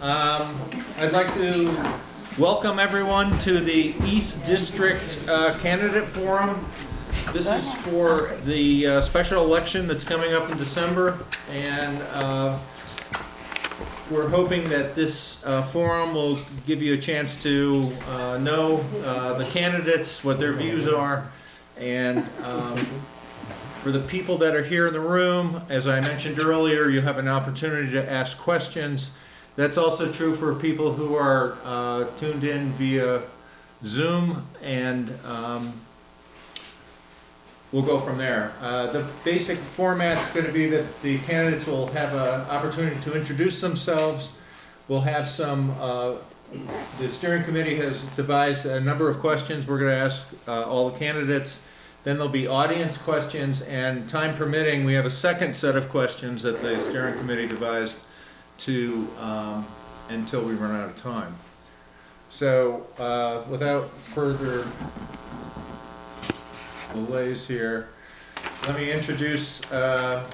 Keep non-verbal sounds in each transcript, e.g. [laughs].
Um, I'd like to welcome everyone to the East District uh, Candidate Forum. This is for the uh, special election that's coming up in December, and uh, we're hoping that this uh, forum will give you a chance to uh, know uh, the candidates, what their views are, and um, for the people that are here in the room, as I mentioned earlier, you have an opportunity to ask questions. That's also true for people who are uh, tuned in via Zoom, and um, we'll go from there. Uh, The basic format is going to be that the candidates will have an opportunity to introduce themselves. We'll have some, uh, the steering committee has devised a number of questions we're going to ask uh, all the candidates. Then there'll be audience questions, and time permitting, we have a second set of questions that the steering committee devised to, um, until we run out of time. So, uh, without further delays here, let me introduce, uh,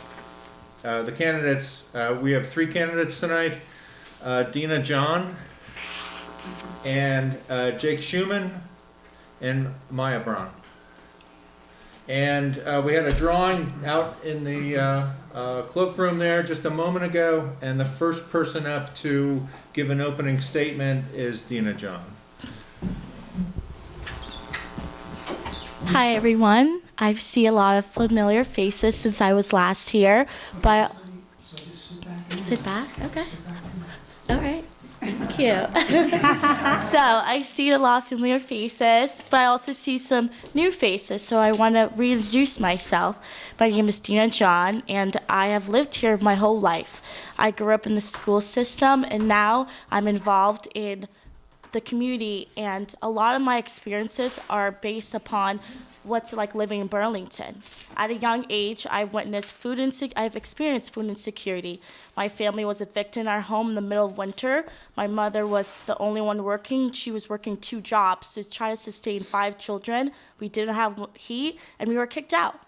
uh, the candidates. Uh, we have three candidates tonight. Uh, Dina John, and, uh, Jake Schuman, and Maya Brandt. And we had a drawing out in the uh, cloakroom there just a moment ago, and the first person up to give an opening statement is Dina John. Hi everyone. I see a lot of familiar faces since I was last here, but sit back. Okay. All right. You. so I see a lot of familiar faces, but I also see some new faces. So I want to reintroduce myself. My name is Dina John, and I have lived here my whole life. I grew up in the school system, and now I'm involved in the community and a lot of my experiences are based upon what's it like living in Burlington. At a young age, I witnessed food insec- I've experienced food insecurity. My family was evicted in our home in the middle of winter. My mother was the only one working. She was working two jobs to try to sustain five children. We didn't have heat and we were kicked out.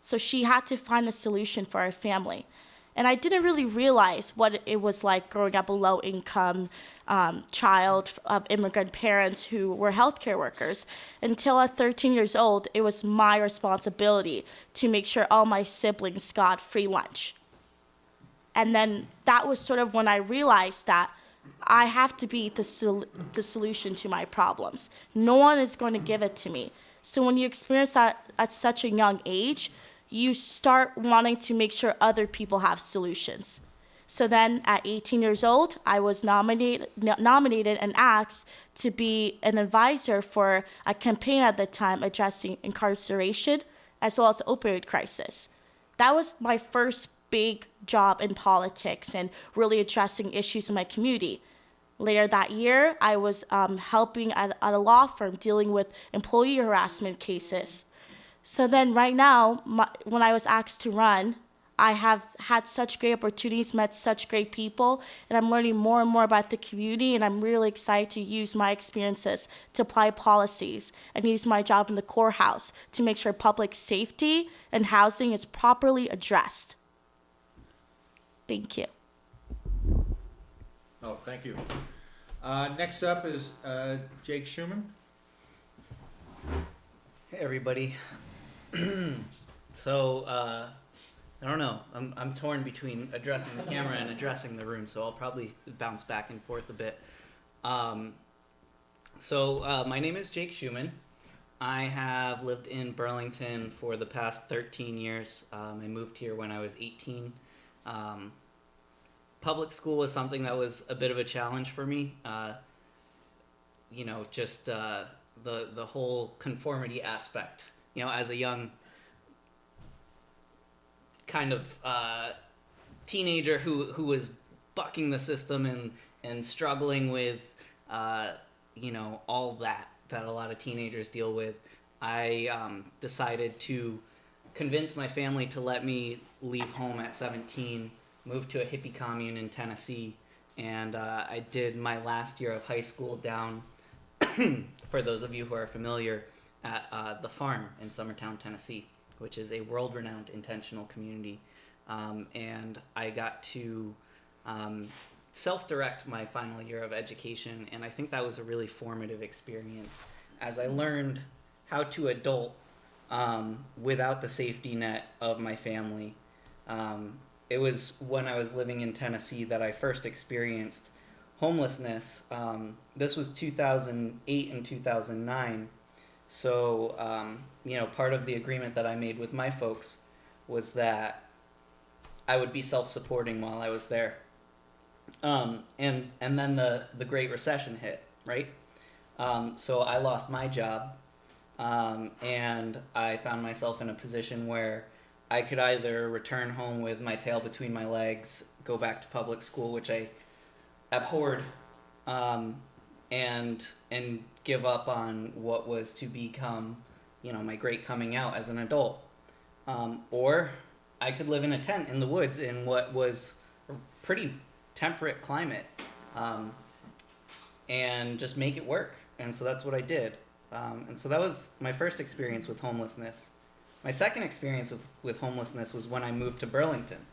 So she had to find a solution for our family. And I didn't really realize what it was like growing up a low income um, child of immigrant parents who were healthcare workers. Until at 13 years old, it was my responsibility to make sure all my siblings got free lunch. And then that was sort of when I realized that I have to be the, sol- the solution to my problems. No one is going to give it to me. So when you experience that at such a young age, you start wanting to make sure other people have solutions. So then at 18 years old, I was nominated, nominated and asked to be an advisor for a campaign at the time addressing incarceration as well as opioid crisis. That was my first big job in politics and really addressing issues in my community. Later that year, I was um, helping at, at a law firm dealing with employee harassment cases. So then, right now, my, when I was asked to run, I have had such great opportunities, met such great people, and I'm learning more and more about the community. And I'm really excited to use my experiences to apply policies and use my job in the courthouse to make sure public safety and housing is properly addressed. Thank you. Oh, thank you. Uh, Next up is uh, Jake Schuman. Hey everybody. [clears throat] so uh, I don't know. I'm I'm torn between addressing the camera and addressing the room, so I'll probably bounce back and forth a bit. Um, so uh, my name is Jake Schuman. I have lived in Burlington for the past 13 years. Um, I moved here when I was 18. Um, public school was something that was a bit of a challenge for me. Uh, you know, just uh, the the whole conformity aspect. You know, as a young kind of uh, teenager who who was bucking the system and and struggling with uh, you know all that that a lot of teenagers deal with, I um, decided to convince my family to let me leave home at 17, move to a hippie commune in Tennessee, and uh, I did my last year of high school down. [clears throat] for those of you who are familiar, at uh, the farm in Summertown, Tennessee, which is a world-renowned intentional community, um, and I got to um, self-direct my final year of education, and I think that was a really formative experience as I learned how to adult um, without the safety net of my family. Um, it was when I was living in Tennessee that I first experienced homelessness. Um, this was 2008 and 2009. So, um, you know, part of the agreement that I made with my folks was that I would be self-supporting while I was there. Um, and and then the the Great Recession hit, right? Um, so I lost my job, um, and I found myself in a position where I could either return home with my tail between my legs, go back to public school, which I abhorred, um, and and give up on what was to become, you know, my great coming out as an adult, um, or I could live in a tent in the woods in what was a pretty temperate climate, um, and just make it work. And so that's what I did. Um, and so that was my first experience with homelessness. My second experience with, with homelessness was when I moved to Burlington.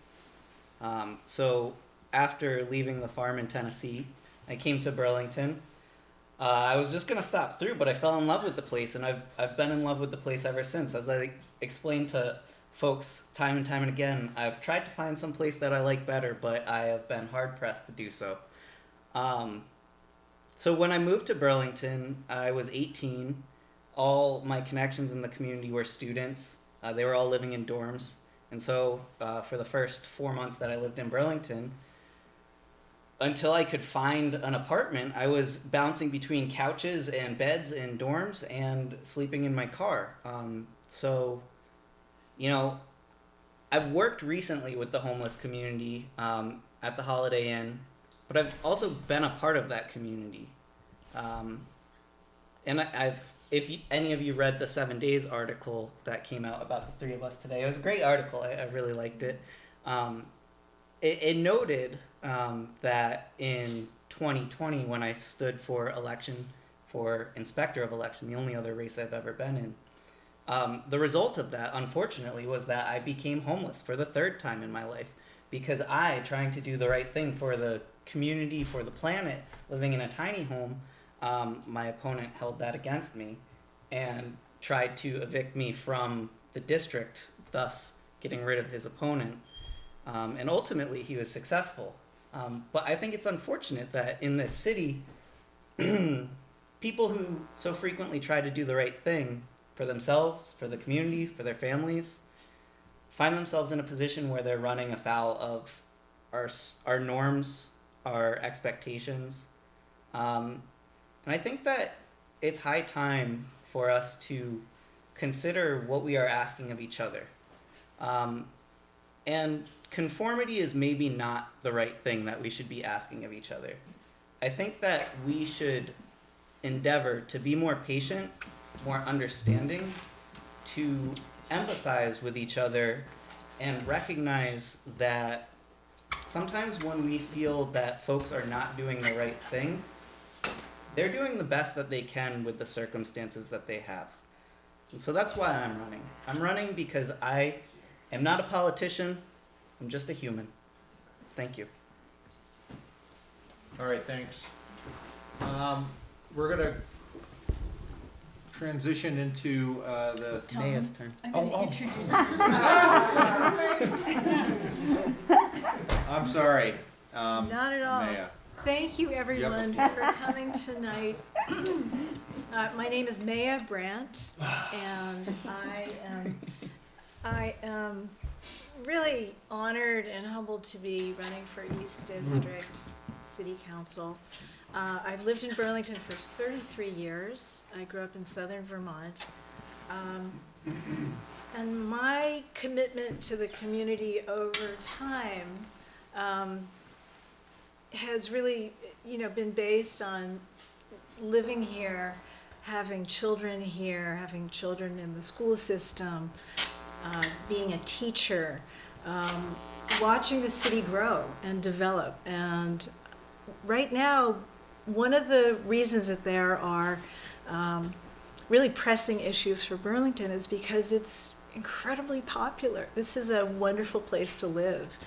Um, so after leaving the farm in Tennessee, I came to Burlington. Uh, I was just gonna stop through, but I fell in love with the place, and I've I've been in love with the place ever since. As I explained to folks time and time and again, I've tried to find some place that I like better, but I have been hard pressed to do so. Um, so when I moved to Burlington, I was 18. All my connections in the community were students. Uh, they were all living in dorms, and so uh, for the first four months that I lived in Burlington, until I could find an apartment, I was bouncing between couches and beds in dorms and sleeping in my car. Um, so, you know, I've worked recently with the homeless community um, at the Holiday Inn, but I've also been a part of that community. Um, and I, I've, if you, any of you read the Seven Days article that came out about the three of us today, it was a great article. I, I really liked it. Um, it, it noted um, that in 2020, when I stood for election for inspector of election, the only other race I've ever been in, um, the result of that, unfortunately, was that I became homeless for the third time in my life because I, trying to do the right thing for the community, for the planet, living in a tiny home, um, my opponent held that against me and tried to evict me from the district, thus getting rid of his opponent. Um, and ultimately, he was successful. Um, but I think it's unfortunate that in this city, [clears throat] people who so frequently try to do the right thing for themselves, for the community, for their families, find themselves in a position where they're running afoul of our, our norms, our expectations. Um, and I think that it's high time for us to consider what we are asking of each other. Um, and conformity is maybe not the right thing that we should be asking of each other. I think that we should endeavor to be more patient, more understanding, to empathize with each other, and recognize that sometimes when we feel that folks are not doing the right thing, they're doing the best that they can with the circumstances that they have. And so that's why I'm running. I'm running because I am not a politician, I'm just a human. Thank you. All right, thanks. Um, we're gonna transition into, uh, the, Tom, Maya's turn. I'm Oh, gonna oh. introduce. [laughs] I'm sorry, um, Not at all. Maya. Thank you, You have the everyone, floor. for coming tonight. [clears throat] Uh, my name is Maya Brandt, and I am, I am really honored and humbled to be running for East District City Council. Uh, I've lived in Burlington for thirty-three years. I grew up in southern Vermont. Um, and my commitment to the community over time, um, has really, you know, been based on living here, having children here, having children in the school system, uh, being a teacher, um, watching the city grow and develop. And right now, one of the reasons that there are um, really pressing issues for Burlington is because it's incredibly popular. This is a wonderful place to live.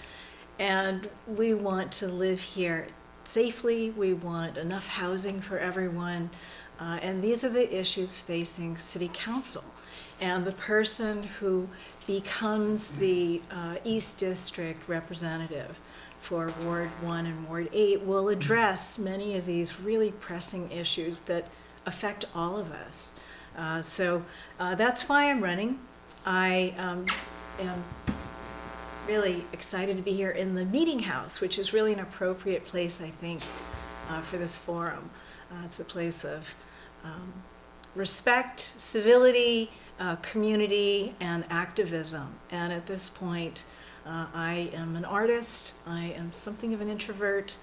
And we want to live here safely, we want enough housing for everyone, uh, and these are the issues facing city council. And the person who becomes the uh, East District representative for Ward 1 and Ward 8 will address many of these really pressing issues that affect all of us. Uh, So uh, that's why I'm running. I um, am really excited to be here in the Meeting House, which is really an appropriate place, I think, uh, for this forum. Uh, It's a place of um, respect, civility, uh, community, and activism. And at this point, uh, I am an artist, I am something of an introvert,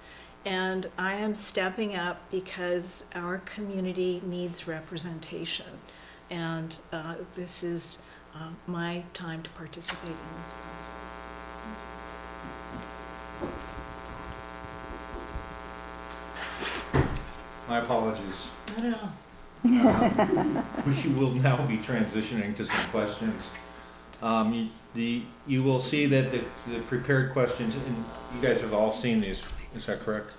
and I am stepping up because our community needs representation. And uh, this is uh, my time to participate in this process. My apologies. I don't know. [laughs] We will now be transitioning to some questions. Um, you- the, you will see that the, the prepared questions, and you guys have all seen these, is that correct?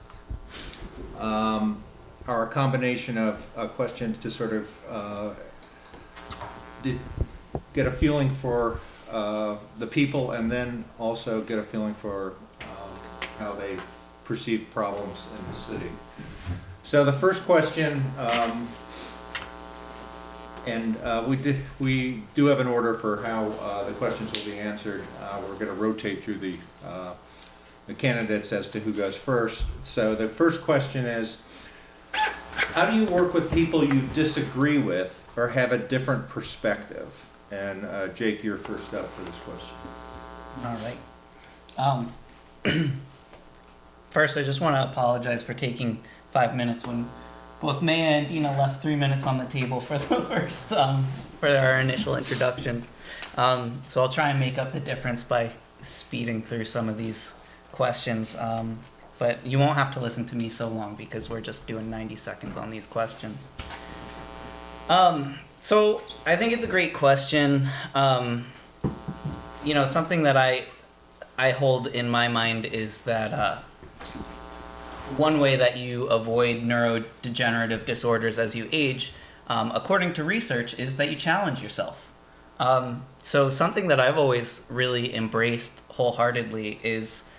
Um, are a combination of, uh, questions to sort of, uh, get a feeling for, uh, the people and then also get a feeling for, um, how they perceive problems in the city. So the first question, um, and uh, we did, we do have an order for how uh, the questions will be answered. Uh, We're going to rotate through the, uh, the candidates as to who goes first. So the first question is, how do you work with people you disagree with or have a different perspective? And uh, Jake, you're first up for this question. All right. Um, [clears throat] first, I just want to apologize for taking five minutes when both Maya and Dina left three minutes on the table for the [laughs] first um, for our initial introductions. Um, so I'll try and make up the difference by speeding through some of these questions. Um, but you won't have to listen to me so long because we're just doing 90 seconds on these questions. Um, so I think it's a great question. Um, you know, something that I I hold in my mind is that uh, one way that you avoid neurodegenerative disorders as you age, um, according to research, is that you challenge yourself. Um, so something that I've always really embraced wholeheartedly is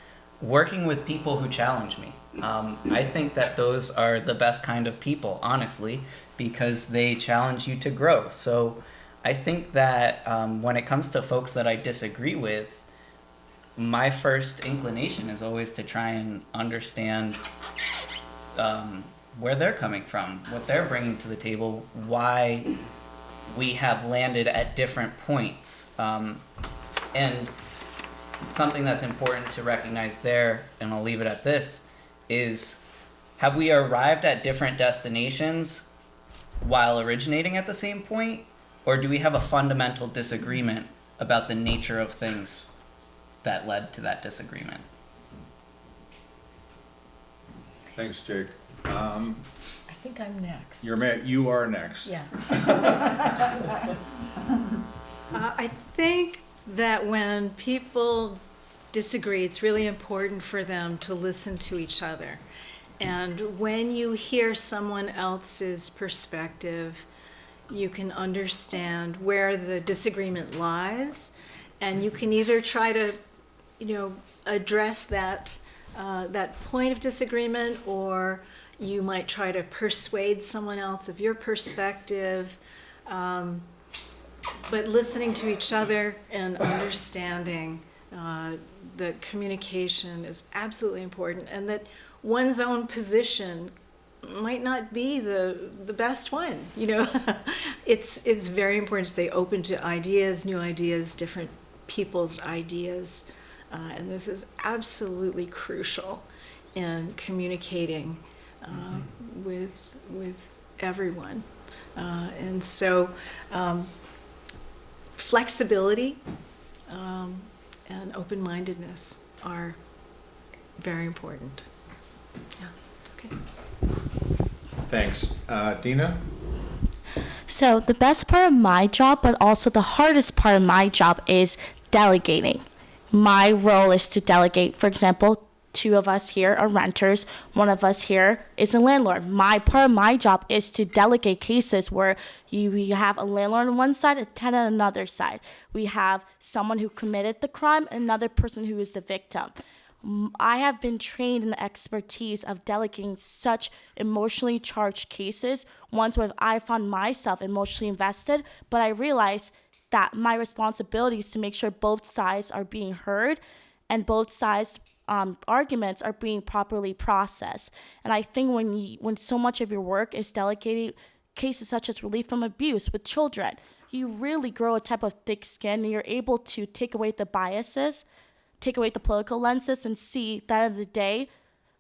working with people who challenge me. Um, I think that those are the best kind of people, honestly, because they challenge you to grow. So I think that um, when it comes to folks that I disagree with, my first inclination is always to try and understand um, where they're coming from, what they're bringing to the table, why we have landed at different points. Um, and something that's important to recognize there, and I'll leave it at this, is have we arrived at different destinations while originating at the same point? Or do we have a fundamental disagreement about the nature of things that led to that disagreement? Thanks, Jake. Um, I think I'm next. You're, ma- you are next. Yeah. [laughs] Uh, I think that when people disagree, it's really important for them to listen to each other. And when you hear someone else's perspective, you can understand where the disagreement lies, and you can either try to, you know, address that uh, that point of disagreement, or you might try to persuade someone else of your perspective. Um, but listening to each other and understanding uh, that communication is absolutely important, and that one's own position might not be the the best one. You know, [laughs] it's it's very important to stay open to ideas, new ideas, different people's ideas, uh, and this is absolutely crucial in communicating uh, with with everyone. Uh, and so, um, flexibility um, and open-mindedness are very important. Yeah. Okay. Thanks. Uh, Dina? So the best part of my job, but also the hardest part of my job is delegating. My role is to delegate, for example, two of us here are renters, one of us here is a landlord. My part of my job is to delegate cases where you, have a landlord on one side, a tenant on another side. We have someone who committed the crime, another person who is the victim. I have been trained in the expertise of delegating such emotionally charged cases, ones where I found myself emotionally invested, but I realized that my responsibility is to make sure both sides are being heard and both sides um, arguments are being properly processed. And I think when you, when so much of your work is delegating cases such as relief from abuse with children, you really grow a type of thick skin and you're able to take away the biases, take away the political lenses and see that at the end of the day,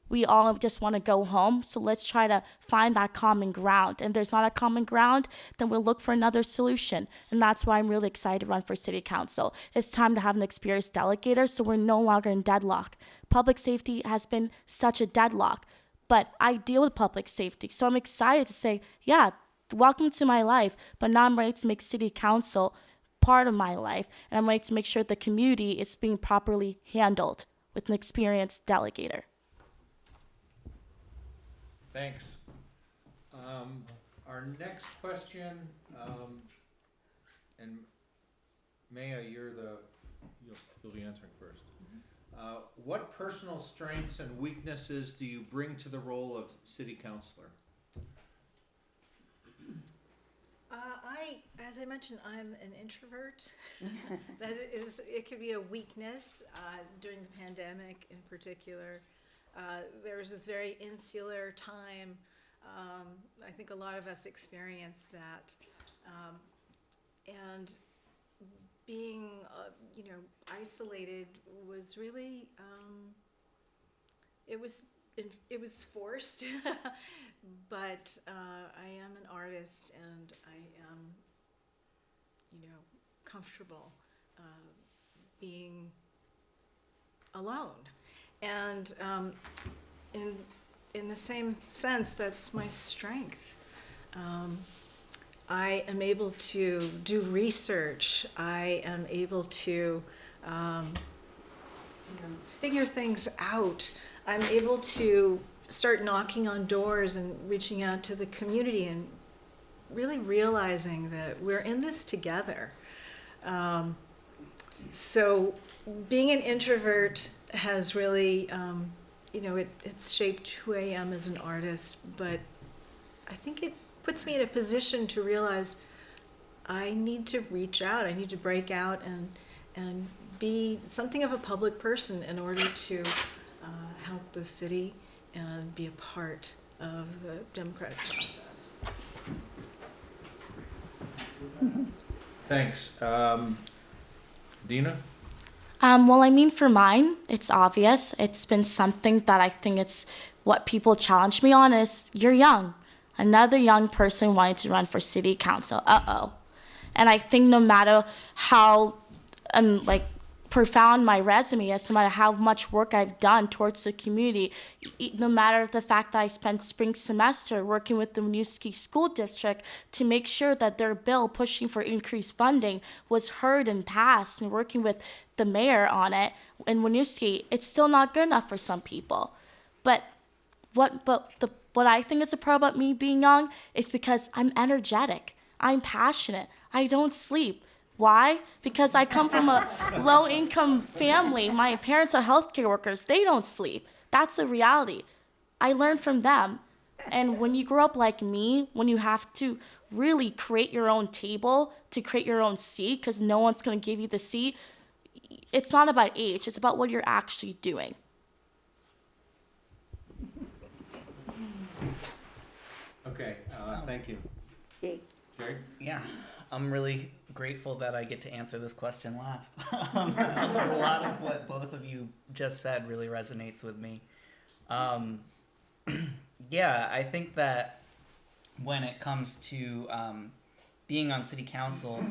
we all just want to go home. So let's try to find that common ground. And there's not a common ground, then we'll look for another solution. And that's why I'm really excited to run for city council. It's time to have an experienced delegator so we're no longer in deadlock. Public safety has been such a deadlock, but I deal with public safety. So I'm excited to say, yeah, welcome to my life, but now I'm ready to make city council part of my life. And I'm ready to make sure the community is being properly handled with an experienced delegator. Thanks. Um, our next question, um, and Maya, you're the, you'll, you'll be answering first. Uh, what personal strengths and weaknesses do you bring to the role of city councillor? Uh, I, as I mentioned, I'm an introvert. [laughs] that is, it could be a weakness uh, during the pandemic in particular. Uh, there was this very insular time. Um, I think a lot of us experienced that. Um, and being, uh, you know, isolated was really, um, it was, it was forced. [laughs] but uh, I am an artist and I am, you know, comfortable uh, being alone. And um, in, in the same sense, that's my strength. Um, I am able to do research. I am able to um, you know, figure things out. I'm able to start knocking on doors and reaching out to the community and really realizing that we're in this together. Um, so being an introvert has really, um, you know, it, it's shaped who I am as an artist, but I think it puts me in a position to realize I need to reach out, I need to break out and, and be something of a public person in order to uh, help the city and be a part of the democratic process. Thanks. Um, Dina? Um, well, I mean, for mine, it's obvious. It's been something that I think it's what people challenge me on is you're young. Another young person wanted to run for city council. Uh oh. And I think no matter how, um, like, profound my resume is, no matter how much work I've done towards the community, no matter the fact that I spent spring semester working with the Winooski School District to make sure that their bill pushing for increased funding was heard and passed, and working with the mayor on it in Winooski, it's still not good enough for some people. But what but the what I think is a pro about me being young is because I'm energetic. I'm passionate. I don't sleep. Why? Because I come from a low income family. My parents are healthcare workers. They don't sleep. That's the reality. I learned from them. And when you grow up like me, when you have to really create your own table to create your own seat, because no one's going to give you the seat, it's not about age, it's about what you're actually doing. Okay, uh, thank you. Jake. Jerry? Yeah, I'm really grateful that I get to answer this question last. [laughs] Um, a lot of what both of you just said really resonates with me. Um, [clears throat] yeah, I think that when it comes to um, being on city council,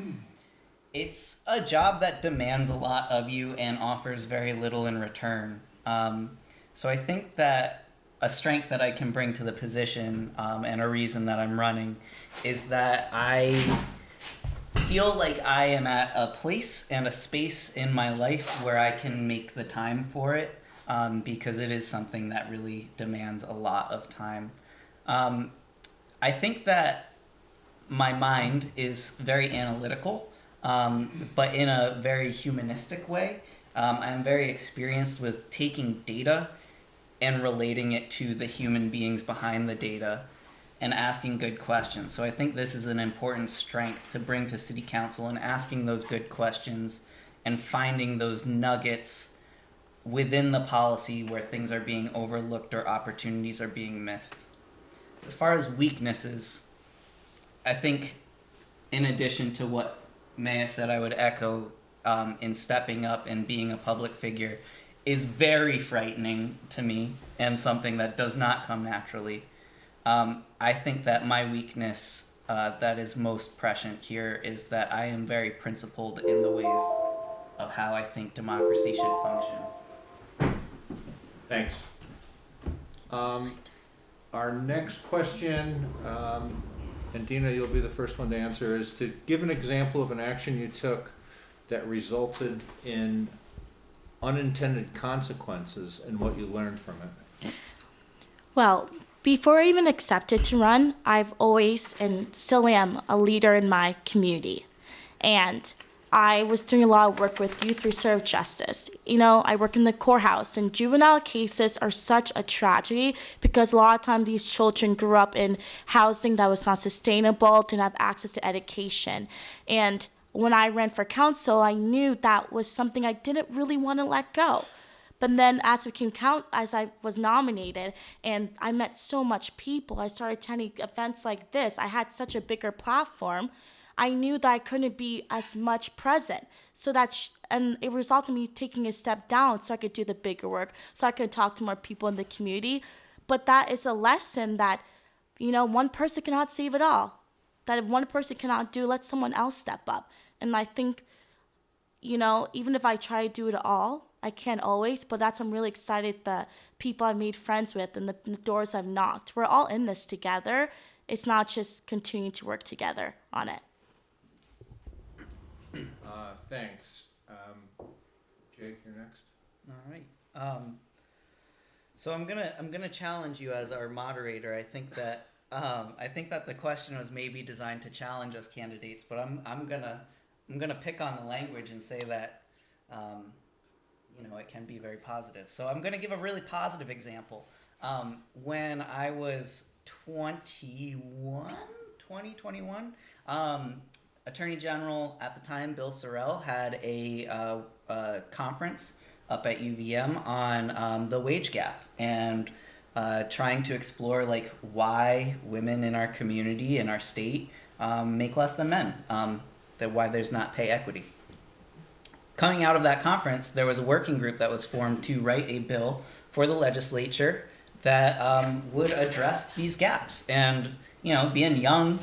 [clears throat] it's a job that demands a lot of you and offers very little in return. Um, so I think that a strength that I can bring to the position um, and a reason that I'm running is that I feel like I am at a place and a space in my life where I can make the time for it. um, because it is something that really demands a lot of time. Um, I think that my mind is very analytical, um, but in a very humanistic way. Um, I'm very experienced with taking data and relating it to the human beings behind the data and asking good questions. So I think this is an important strength to bring to city council and asking those good questions and finding those nuggets within the policy where things are being overlooked or opportunities are being missed. As far as weaknesses, I think in addition to what Maya said, I would echo um, in stepping up and being a public figure is very frightening to me and something that does not come naturally. Um, I think that my weakness uh, that is most prescient here is that I am very principled in the ways of how I think democracy should function. Thanks. Um, our next question, um, and Dina, you'll be the first one to answer, is to give an example of an action you took that resulted in unintended consequences and what you learned from it. Well, before I even accepted to run, I've always and still am a leader in my community. And I was doing a lot of work with Youth Reserve Justice. You know, I work in the courthouse, and juvenile cases are such a tragedy because a lot of times these children grew up in housing that was not sustainable, didn't have access to education. And when I ran for council, I knew that was something I didn't really want to let go. But then as I became count, as I was nominated, and I met so much people, I started attending events like this. I had such a bigger platform. I knew that I couldn't be as much present. So that, sh- and it resulted in me taking a step down so I could do the bigger work, so I could talk to more people in the community. But that is a lesson that, you know, one person cannot save it all. That if one person cannot do, let someone else step up. And I think, you know, even if I try to do it all, I can't always, but that's I'm really excited the people I've made friends with and the, the doors I've knocked. We're all in this together. It's not just continuing to work together on it. Uh, thanks. Um, Jake, you're next. All right. Um, so I'm gonna I'm gonna challenge you as our moderator. I think that um, I think that the question was maybe designed to challenge us candidates, but I'm I'm gonna I'm gonna pick on the language and say that um, you know it can be very positive. So I'm gonna give a really positive example. Um, when I was 21, 20, 21, um, Attorney General at the time, Bill Sorrell, had a, uh, uh, conference up at UVM on um, the wage gap and uh, trying to explore like why women in our community in our state um, make less than men, um, that why there's not pay equity. Coming out of that conference, there was a working group that was formed to write a bill for the legislature that um, would address these gaps. And you know, being young,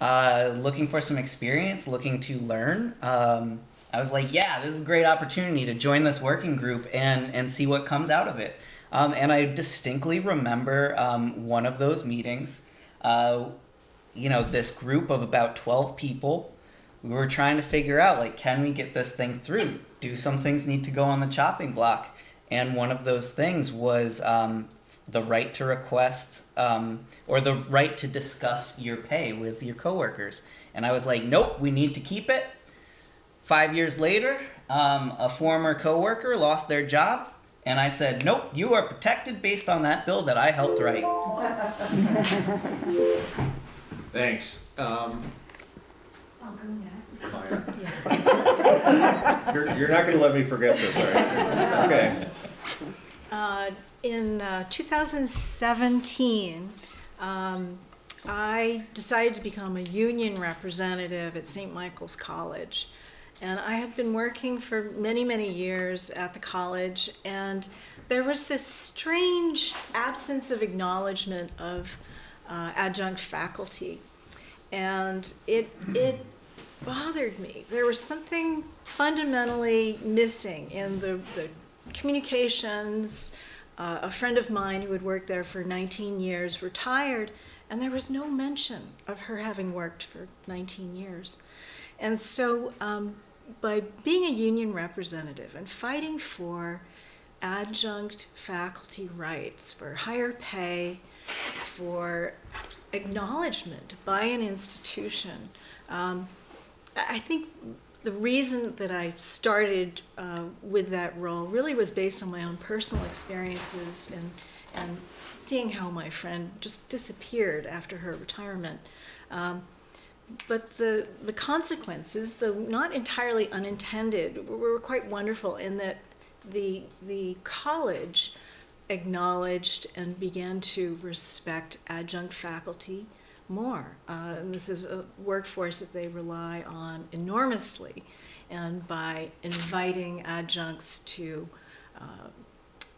uh, looking for some experience, looking to learn. Um, I was like, yeah, this is a great opportunity to join this working group and, and see what comes out of it. Um, and I distinctly remember um, one of those meetings. Uh, you know, this group of about 12 people, we were trying to figure out, like, can we get this thing through? Do some things need to go on the chopping block? And one of those things was um, the right to request um, or the right to discuss your pay with your coworkers. And I was like, nope, we need to keep it. Five years later, um, a former coworker lost their job, and I said, nope, you are protected based on that bill that I helped write. [laughs] Thanks. I'll go next. fire. [laughs] You're, you're not gonna let me forget this, are you? Okay. Uh, in uh, 2017, um, I decided to become a union representative at St. Michael's College. And I had been working for many, many years at the college, and there was this strange absence of acknowledgement of uh, adjunct faculty. And it, it bothered me. There was something fundamentally missing in the, the communications. Uh, a friend of mine who had worked there for 19 years retired, and there was no mention of her having worked for 19 years. And so, um, by being a union representative and fighting for adjunct faculty rights, for higher pay, for acknowledgement by an institution. Um, I think the reason that I started uh, with that role really was based on my own personal experiences and, and seeing how my friend just disappeared after her retirement. Um, but the, the consequences, though not entirely unintended, were, were quite wonderful in that the, the college acknowledged and began to respect adjunct faculty more. Uh, and this is a workforce that they rely on enormously. And by inviting adjuncts to, uh,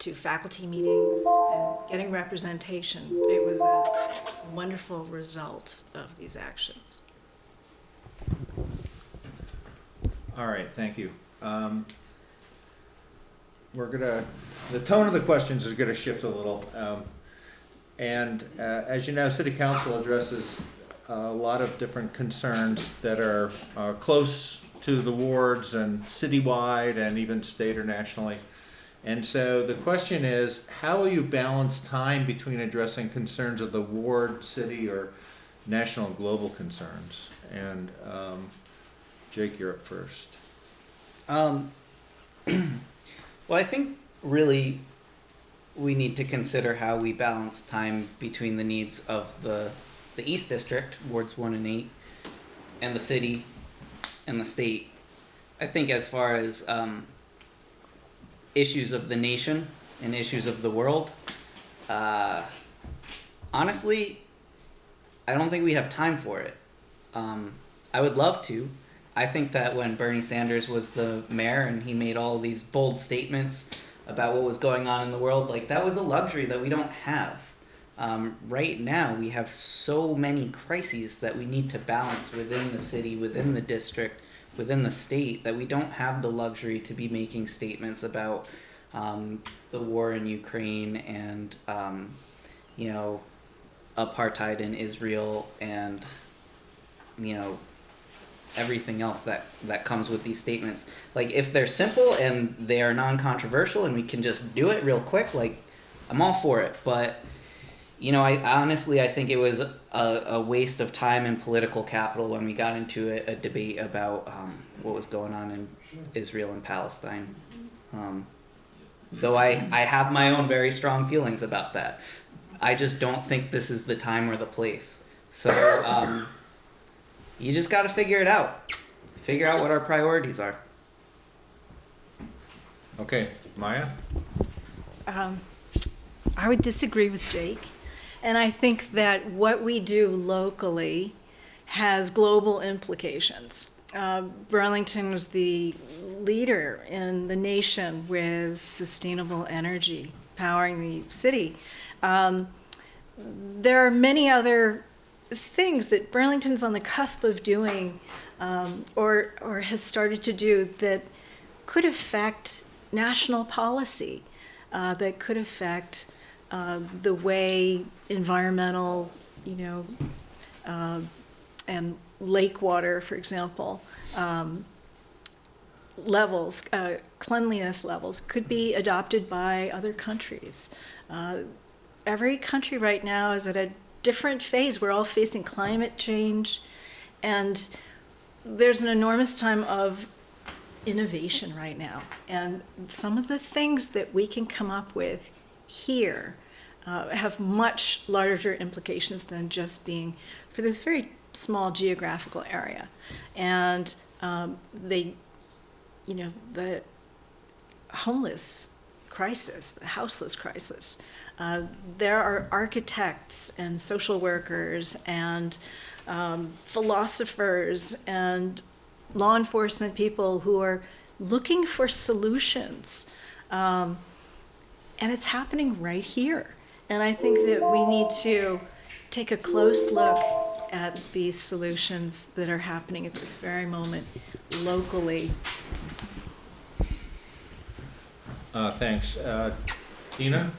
to faculty meetings and getting representation, it was a wonderful result of these actions. All right, thank you. Um, We're gonna, the tone of the questions is gonna shift a little. um, And uh, as you know, city council addresses a lot of different concerns that are uh, close to the wards and citywide and even state or nationally. And so the question is, how will you balance time between addressing concerns of the ward, city, or national and global concerns? And um, Jake, you're up first. Um, [clears throat] well, I think really we need to consider how we balance time between the needs of the the East District, wards one and eight, and the city, and the state. I think as far as um, issues of the nation and issues of the world, uh, honestly, I don't think we have time for it. Um, I would love to. I think that when Bernie Sanders was the mayor and he made all these bold statements about what was going on in the world, like that was a luxury that we don't have. Um, right now, we have so many crises that we need to balance within the city, within the district, within the state that we don't have the luxury to be making statements about um, the war in Ukraine and um, you know apartheid in Israel and you know everything else that that comes with these statements. Like if they're simple and they are non-controversial and we can just do it real quick, like I'm all for it. But you know, I honestly I think it was a, a waste of time and political capital when we got into a, a debate about um, what was going on in Israel and Palestine. Um, though I, I have my own very strong feelings about that. I just don't think this is the time or the place. So um, you just got to figure it out. Figure out what our priorities are. Okay, Maya? Um, I would disagree with Jake. And I think that what we do locally has global implications. Uh, Burlington was the leader in the nation with sustainable energy powering the city. Um, there are many other things that Burlington's on the cusp of doing um, or, or has started to do that could affect national policy, uh, that could affect uh, the way environmental, you know, uh, and lake water, for example, um, levels, uh, cleanliness levels could be adopted by other countries. Uh, every country right now is at a different phase. We're all facing climate change, and there's an enormous time of innovation right now. And some of the things that we can come up with here uh, have much larger implications than just being for this very small geographical area. And um, they, you know, the homeless crisis, the houseless crisis, uh, there are architects and social workers and um, philosophers and law enforcement people who are looking for solutions. Um, and it's happening right here. And I think that we need to take a close look at these solutions that are happening at this very moment locally. Uh, thanks. Uh, Dina?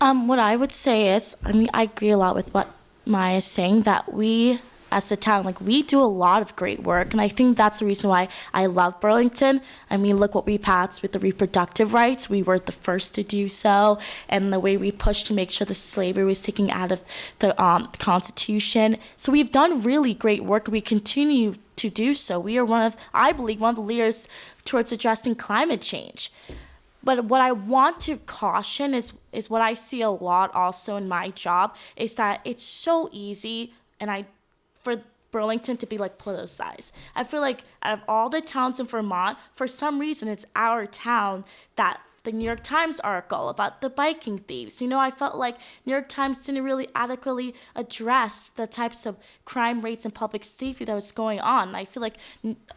Um, what I would say is, I mean, I agree a lot with what Maya is saying that we as a town. Like we do a lot of great work, and I think that's the reason why I love Burlington. I mean, look what we passed with the reproductive rights. We were the first to do so, and the way we pushed to make sure the slavery was taken out of the um, Constitution. So we've done really great work. We continue to do so. We are one of, I believe, one of the leaders towards addressing climate change. But what I want to caution is is what I see a lot also in my job is that it's so easy and I for Burlington to be like politicized. I feel like out of all the towns in Vermont, for some reason it's our town that the New York Times article about the biking thieves. You know, I felt like New York Times didn't really adequately address the types of crime rates and public safety that was going on. I feel like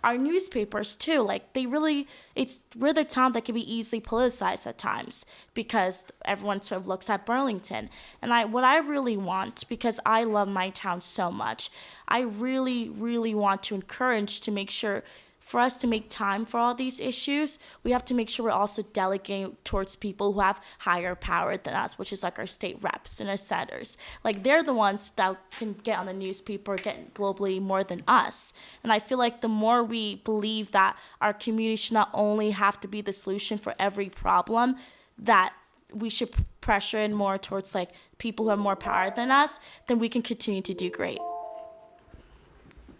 our newspapers too, like they really, it's we're the town that can be easily politicized at times because everyone sort of looks at Burlington. And I, what I really want, because I love my town so much, I really, really want to encourage to make sure for us to make time for all these issues, we have to make sure we're also delegating towards people who have higher power than us, which is like our state reps and our senators. Like they're the ones that can get on the newspaper, get globally more than us. And I feel like the more we believe that our community should not only have to be the solution for every problem, that we should pressure in more towards like people who have more power than us, then we can continue to do great.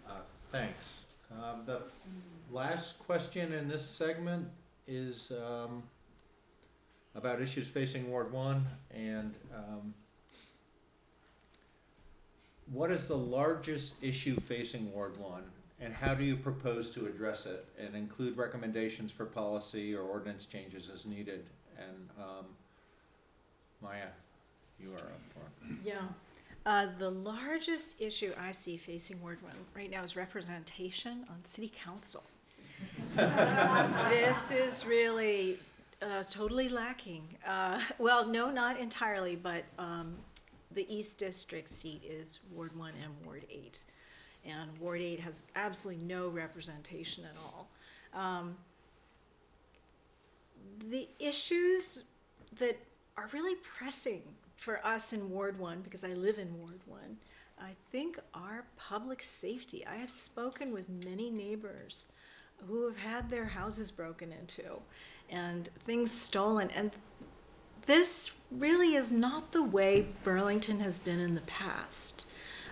Uh, Thanks. Last question in this segment is um, about issues facing Ward One, and um, what is the largest issue facing Ward One, and how do you propose to address it, and include recommendations for policy or ordinance changes as needed? And um, Maya, you are up for it. Yeah. Uh, the largest issue I see facing Ward One right now is representation on city council. [laughs] This is really, uh, totally lacking. Uh, well, no, not entirely, but, um, the East District seat is Ward One and Ward Eight. And Ward Eight has absolutely no representation at all. Um, the issues that are really pressing for us in Ward One, because I live in Ward One, I think are public safety. I have spoken with many neighbors who have had their houses broken into and things stolen. And this really is not the way Burlington has been in the past.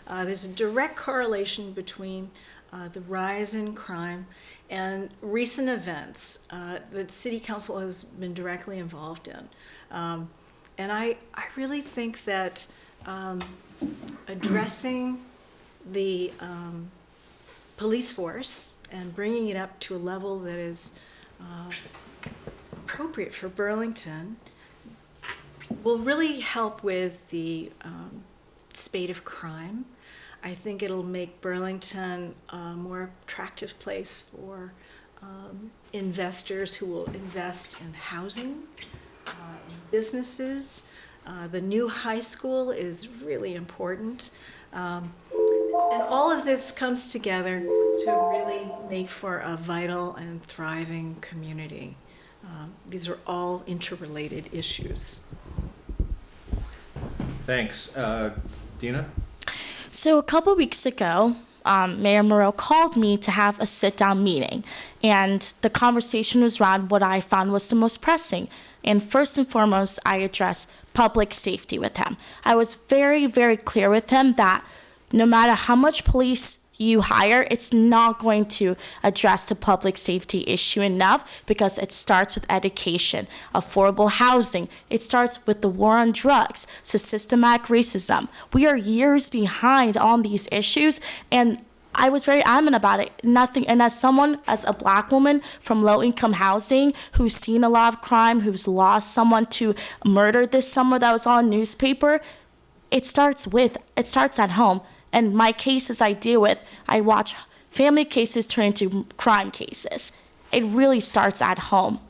Uh, there's a direct correlation between uh, the rise in crime and recent events uh, that City Council has been directly involved in. Um, and I, I really think that um, addressing the um, police force and bringing it up to a level that is uh, appropriate for Burlington will really help with the um, spate of crime. I think it'll make Burlington a more attractive place for um, investors who will invest in housing, uh, in businesses. Uh, the new high school is really important. Um, and all of this comes together to really make for a vital and thriving community. Um, these are all interrelated issues. Thanks. Uh, Dina? So a couple weeks ago, um, Mayor Miro called me to have a sit-down meeting, and the conversation was around what I found was the most pressing. And first and foremost, I addressed public safety with him. I was very, very clear with him that no matter how much police you hire, it's not going to address the public safety issue enough because it starts with education, affordable housing. It starts with the war on drugs, so systematic racism. We are years behind on these issues, and I was very adamant about it. Nothing, and as someone, as a black woman from low income housing who's seen a lot of crime, who's lost someone to murder this summer that was on newspaper, it starts with, it starts at home. And my cases I deal with, I watch family cases turn into crime cases. It really starts at home.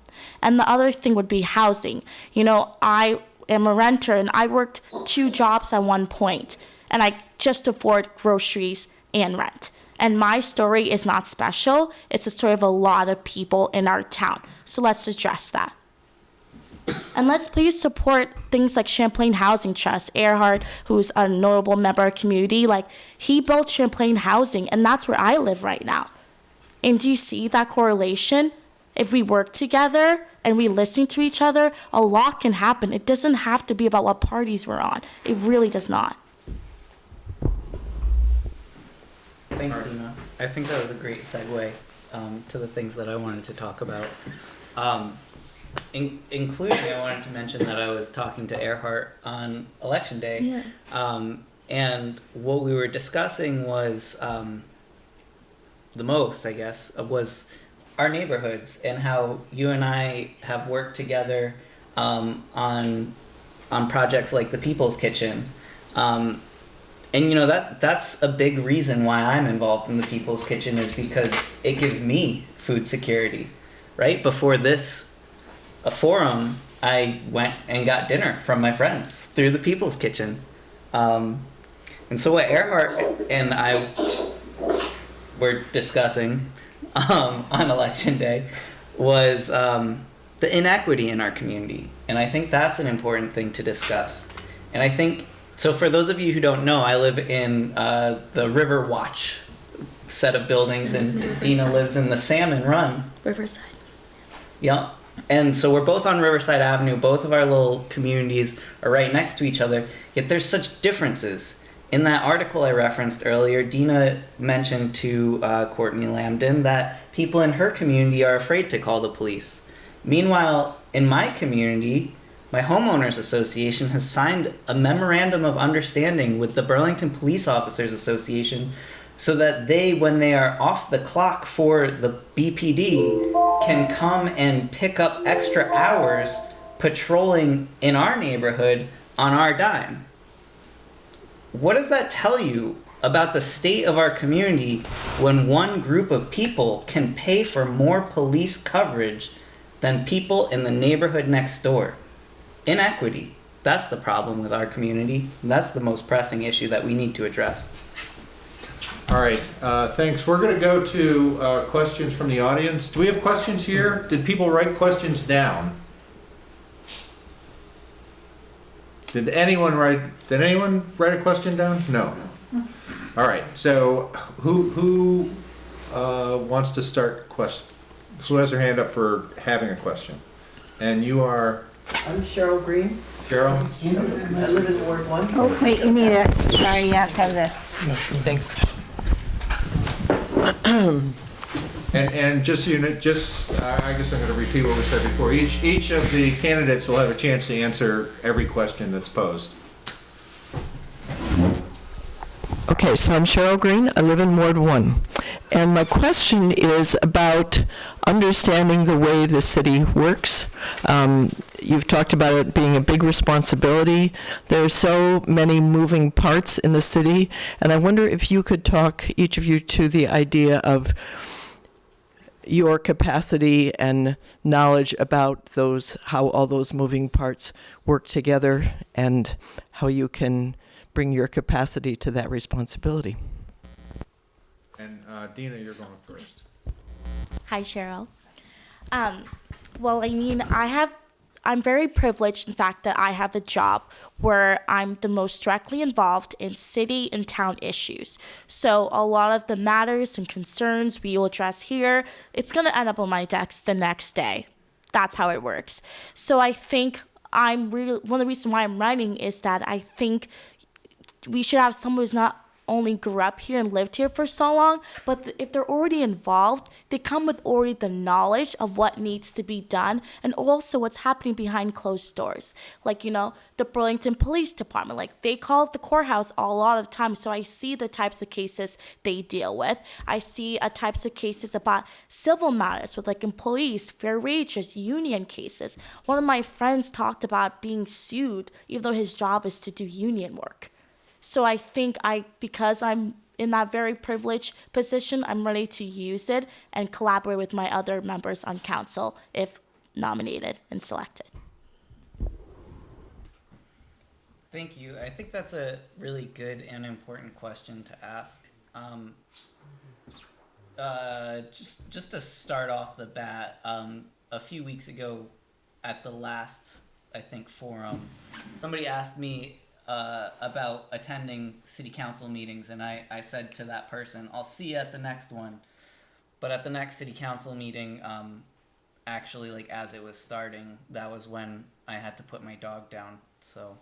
And the other thing would be housing. You know, I am a renter and I worked two jobs at one point, and I just afford groceries and rent. And my story is not special, it's a story of a lot of people in our town. So let's address that. And let's please support things like Champlain Housing Trust. Erhard, who's a notable member of community, like he built Champlain Housing, and that's where I live right now. And do you see that correlation? If we work together and we listen to each other, a lot can happen. It doesn't have to be about what parties we're on. It really does not. Thanks, Dina. I think that was a great segue um, to the things that I wanted to talk about. Um, in, including, I wanted to mention that I was talking to Erhard on election day. Yeah. Um, and what we were discussing was um, the most, I guess, was our neighborhoods and how you and I have worked together um, on on projects like the People's Kitchen. Um, and you know that that's a big reason why I'm involved in the People's Kitchen is because it gives me food security. Right before this a forum, I went and got dinner from my friends through the People's Kitchen. Um, and so what Erhard and I were discussing um, on election day was um, the inequity in our community. And I think that's an important thing to discuss. And I think, so for those of you who don't know, I live in uh, the River Watch set of buildings, and Dina lives in the Salmon Run. Riverside. Yeah. And so we're both on Riverside Avenue. Both of our little communities are right next to each other. Yet there's such differences. In that article I referenced earlier, Dina mentioned to uh, Courtney Lamdin that people in her community are afraid to call the police. Meanwhile, in my community, my homeowners association has signed a memorandum of understanding with the Burlington Police Officers Association so that they, when they are off the clock for the BPD, can come and pick up extra hours patrolling in our neighborhood on our dime. What does that tell you about the state of our community when one group of people can pay for more police coverage than people in the neighborhood next door? Inequity. That's the problem with our community. That's the most pressing issue that we need to address. All right, uh, thanks. We're gonna go to, uh, questions from the audience. Do we have questions here? Did people write questions down? Did anyone write, did anyone write a question down? No. All right, so who, who, uh, wants to start question? Who has their hand up for having a question? And you are I'm Cheryl Green. Cheryl? I live in Ward One. Oh, wait, you need it. Sorry, you have to have this. Thanks. And, and just, you know, just, I guess I'm gonna repeat what we said before. Each, each of the candidates will have a chance to answer every question that's posed. Okay, so I'm Cheryl Green. I live in Ward One. And my question is about understanding the way the city works. Um, You've talked about it being a big responsibility. There are so many moving parts in the city, and I wonder if you could talk, each of you, to the idea of your capacity and knowledge about those, how all those moving parts work together, and how you can bring your capacity to that responsibility. Uh, Dina, you're going first. Hi, Cheryl. Um, well, I mean, I have, I'm very privileged in fact that I have a job where I'm the most directly involved in city and town issues. So a lot of the matters and concerns we will address here, it's going to end up on my desk the next day. That's how it works. So I think I'm really, one of the reasons why I'm writing is that I think we should have someone who's not only grew up here and lived here for so long, but th- if they're already involved, they come with already the knowledge of what needs to be done and also what's happening behind closed doors. Like, you know, the Burlington Police Department, like they call the courthouse a lot of times. So I see the types of cases they deal with. I see uh, types of cases about civil matters with like employees, fair wages, union cases. One of my friends talked about being sued, even though his job is to do union work. So I think I, because I'm in that very privileged position, I'm ready to use it and collaborate with my other members on council if nominated and selected. Thank you. I think that's a really good and important question to ask. Um, uh, just just to start off the bat, um, a few weeks ago, at the last, I think, forum, somebody asked me uh, about attending city council meetings, and I, I said to that person, I'll see you at the next one. But at the next city council meeting, um, actually, like as it was starting, that was when I had to put my dog down. So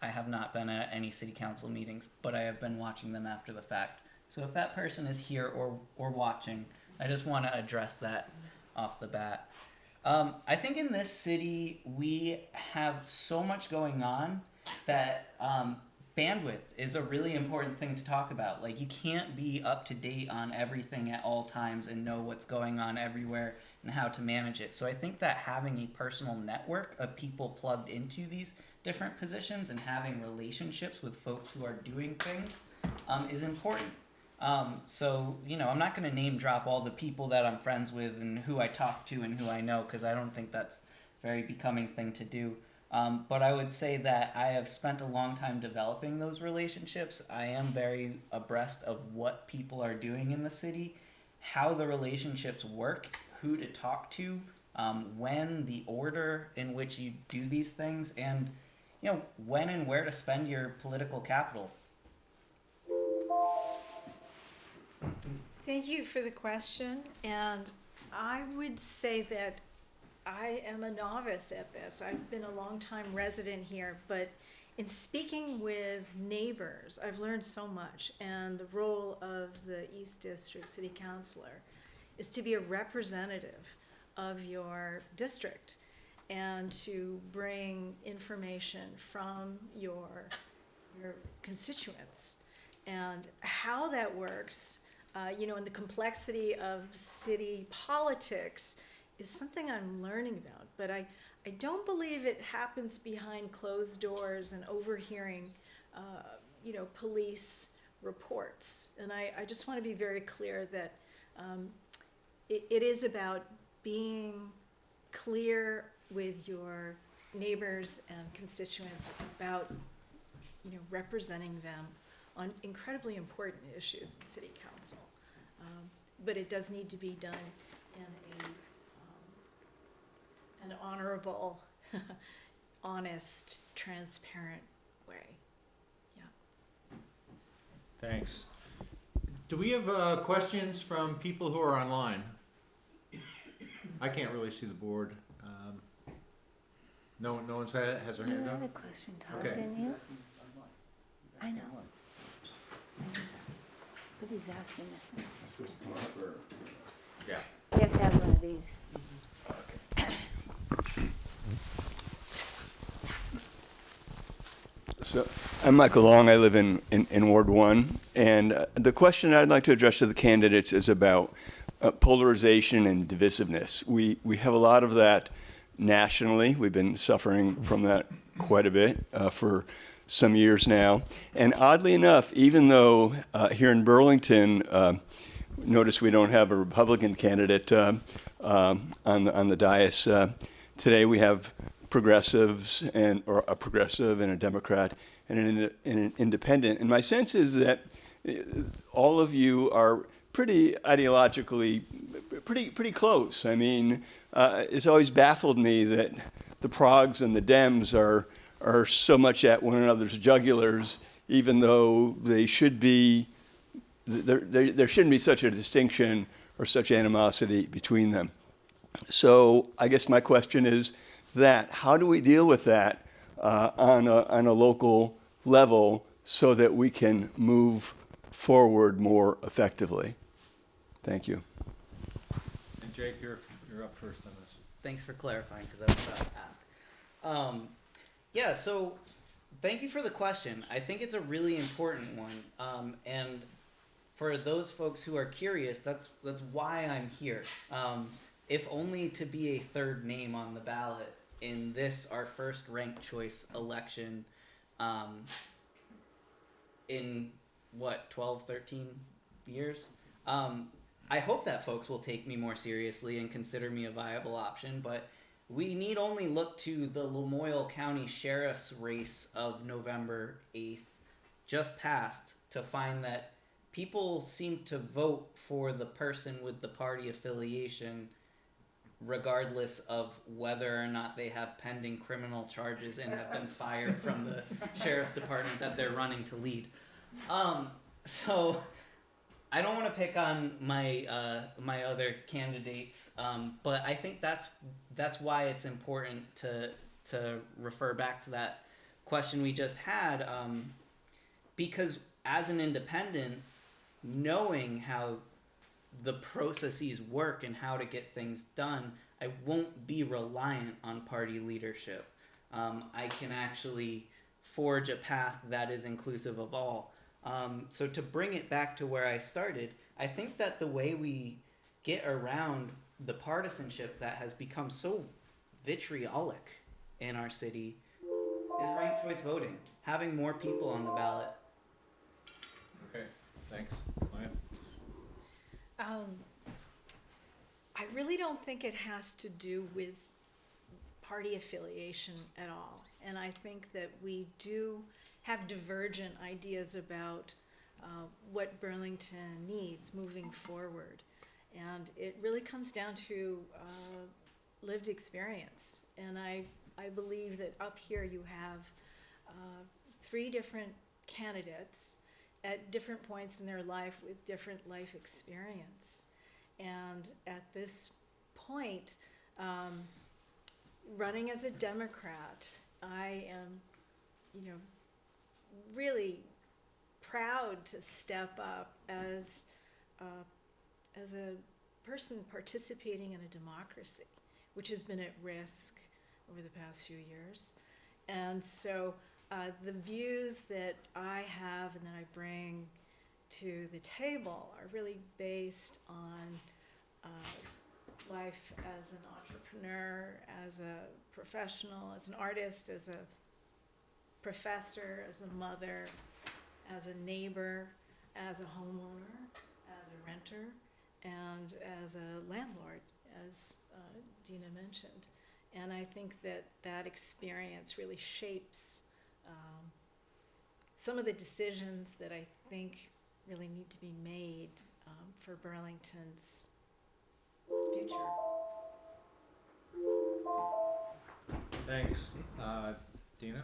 I have not been at any city council meetings, but I have been watching them after the fact. So if that person is here or, or watching, I just want to address that off the bat. Um, I think in this city, we have so much going on that um, bandwidth is a really important thing to talk about. Like, you can't be up to date on everything at all times and know what's going on everywhere and how to manage it. So, I think that having a personal network of people plugged into these different positions and having relationships with folks who are doing things um, is important. Um, so, you know, I'm not going to name drop all the people that I'm friends with and who I talk to and who I know because I don't think that's a very becoming thing to do. Um, but I would say that I have spent a long time developing those relationships. I am very abreast of what people are doing in the city, how the relationships work, who to talk to, um, when, the order in which you do these things, and you know when and where to spend your political capital. Thank you for the question, and I would say that I am a novice at this. I've been a long-time resident here, but in speaking with neighbors, I've learned so much, and the role of the East District City Councilor is to be a representative of your district and to bring information from your, your constituents. And how that works, uh, you know, and the complexity of city politics is something I'm learning about. But I, I don't believe it happens behind closed doors and overhearing, uh, you know, police reports. And I, I just want to be very clear that um, it, it is about being clear with your neighbors and constituents about, you know, representing them on incredibly important issues in city council. Um, but it does need to be done in a, an honorable, [laughs] honest, transparent way. Yeah. Thanks. Do we have uh, questions from people who are online? I can't really see the board. Um, No, one- no one's had, has their You hand had a up? question, Todd, Okay. didn't you? I know. But he's asking if, Yeah. you have to have one of these. So, I'm Michael Long. I live in, in, in Ward 1. And uh, the question I'd like to address to the candidates is about uh, polarization and divisiveness. We, we have a lot of that nationally. We've been suffering from that quite a bit uh, for some years now. And oddly enough, even though uh, here in Burlington, uh, notice we don't have a Republican candidate uh, on, the, on the dais, today we have progressives and or a progressive and a Democrat and an, and an independent. And my sense is that uh, all of you are pretty ideologically pretty pretty close. I mean, uh, it's always baffled me that the Progs and the Dems are are so much at one another's jugulars, even though they should be. There, there, there shouldn't be such a distinction or such animosity between them. So I guess my question is that how do we deal with that uh, on, a, on a local level so that we can move forward more effectively? Thank you. And Jake, you're, you're up first on this. Thanks for clarifying because I was about to ask. Um, yeah, so thank you for the question. I think it's a really important one. Um, and for those folks who are curious, that's that's why I'm here. Um, if only to be a third name on the ballot in this our first ranked choice election um, in what 12 13 years? Um, i hope that folks will take me more seriously and consider me a viable option but we need only look to the lamoille county sheriff's race of november 8th just passed to find that people seem to vote for the person with the party affiliation regardless of whether or not they have pending criminal charges and have been [laughs] fired from the sheriff's department that they're running to lead. Um, so I don't want to pick on my uh, my other candidates, um, but I think that's that's why it's important to to refer back to that question we just had, um, because as an independent, knowing how the processes work and how to get things done, I won't be reliant on party leadership. Um, I can actually forge a path that is inclusive of all. Um, so to bring it back to where I started, I think that the way we get around the partisanship that has become so vitriolic in our city is ranked choice voting, having more people on the ballot. Okay, thanks. Um, I really don't think it has to do with party affiliation at all. And I think that we do have divergent ideas about uh, what Burlington needs moving forward. And it really comes down to uh, lived experience. And I, I believe that up here you have uh, three different candidates at different points in their life with different life experience. And at this point, um, running as a Democrat, I am, you know, really proud to step up as uh, as a person participating in a democracy, which has been at risk over the past few years. And so uh, the views that I have and that I bring to the table are really based on uh, life as an entrepreneur, as a professional, as an artist, as a professor, as a mother, as a neighbor, as a homeowner, as a renter, and as a landlord, as uh, Dina mentioned. And I think that that experience really shapes um, some of the decisions that I think really need to be made um, for Burlington's future. Thanks. Uh, Dina?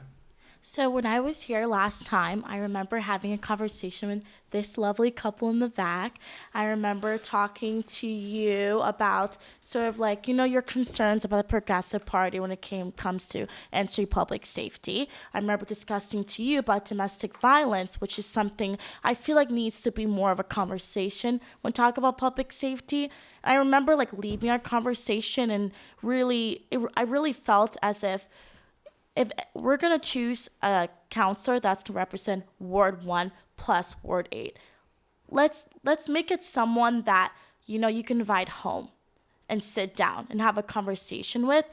So when I was here last time, I remember having a conversation with this lovely couple in the back. I remember talking to you about sort of like, you know, your concerns about the Progressive Party when it came comes to entering public safety. I remember discussing to you about domestic violence, which is something I feel like needs to be more of a conversation when talk about public safety. I remember like leaving our conversation and really, it, I really felt as if if we're gonna choose a counselor that's gonna represent Ward One plus Ward Eight, let's let's make it someone that you know you can invite home and sit down and have a conversation with,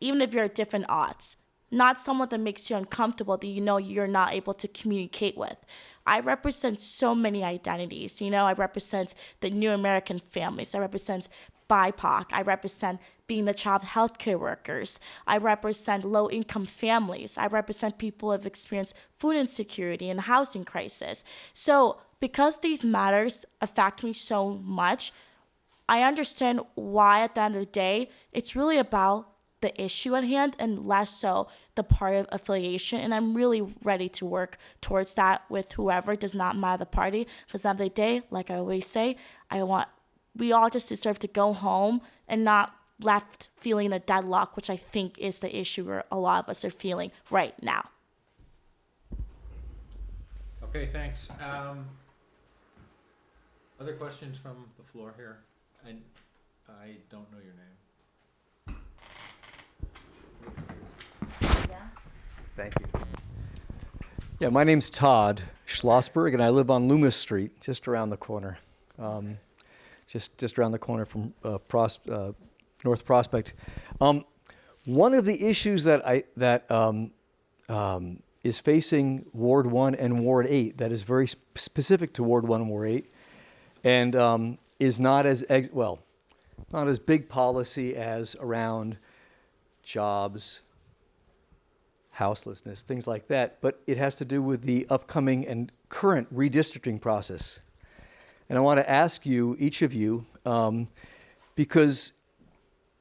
even if you're at different odds. Not someone that makes you uncomfortable that you know you're not able to communicate with. I represent so many identities. You know, I represent the new American families. I represent BIPOC. I represent being the child healthcare workers. I represent low income families. I represent people who have experienced food insecurity and housing crisis. So, because these matters affect me so much, I understand why at the end of the day, it's really about the issue at hand and less so the party of affiliation. And I'm really ready to work towards that with whoever does not matter the party. Because at the end of the day, like I always say, I want we all just deserve to go home and not left feeling a deadlock, which I think is the issue where a lot of us are feeling right now. Okay, thanks. Um, other questions from the floor here? And I don't know your name. Yeah. Thank you. Yeah, my name's Todd Schlossberg, and I live on Loomis Street, just around the corner. Um, just, just around the corner from uh, Pros, uh, North Prospect. Um, one of the issues that, I, that um, um, is facing Ward 1 and Ward 8, that is very sp- specific to Ward 1 and Ward 8, and um, is not as, well, not as big policy as around jobs, houselessness, things like that, but it has to do with the upcoming and current redistricting process. And I want to ask you, each of you, um, because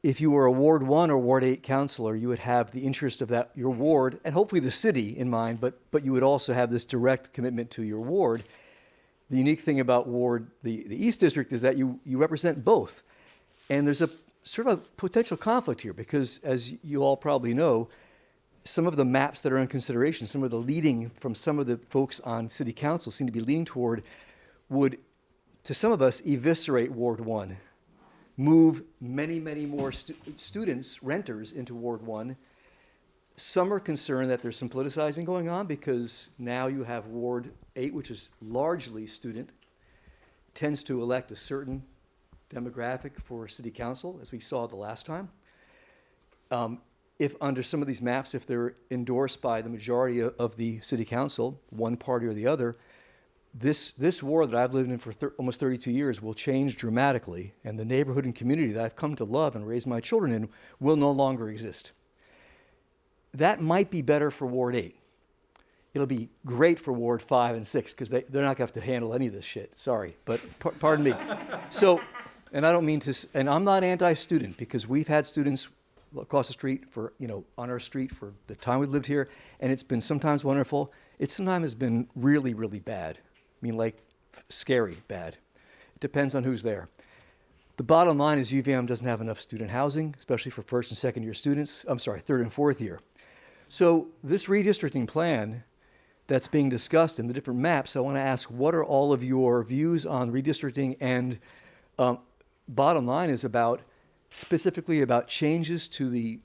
if you were a Ward 1 or Ward 8 counselor, you would have the interest of that, your ward, and hopefully the city in mind, but, but you would also have this direct commitment to your ward. The unique thing about Ward, the, the East District, is that you, you represent both. And there's a sort of a potential conflict here because, as you all probably know, some of the maps that are in consideration, some of the leading from some of the folks on city council seem to be leaning toward would, to some of us, eviscerate Ward 1, move many, many more stu- students, renters, into Ward 1. Some are concerned that there's some politicizing going on because now you have Ward 8, which is largely student, tends to elect a certain demographic for city council, as we saw the last time. Um, if under some of these maps, if they're endorsed by the majority of, of the city council, one party or the other, this, this ward that I've lived in for thir- almost 32 years will change dramatically, and the neighborhood and community that I've come to love and raise my children in will no longer exist. That might be better for Ward 8. It'll be great for Ward 5 and 6 because they, they're not going to have to handle any of this shit. Sorry, but par- pardon me. [laughs] So, and I don't mean to, and I'm not anti student because we've had students across the street for, you know, on our street for the time we've lived here, and it's been sometimes wonderful. It sometimes has been really, really bad. Mean, like scary bad. It depends on who's there. The bottom line is UVM doesn't have enough student housing, especially for first and second year students. I'm sorry, third and fourth year. So this redistricting plan that's being discussed in the different maps, I want to ask, what are all of your views on redistricting? And um, bottom line is about specifically about changes to the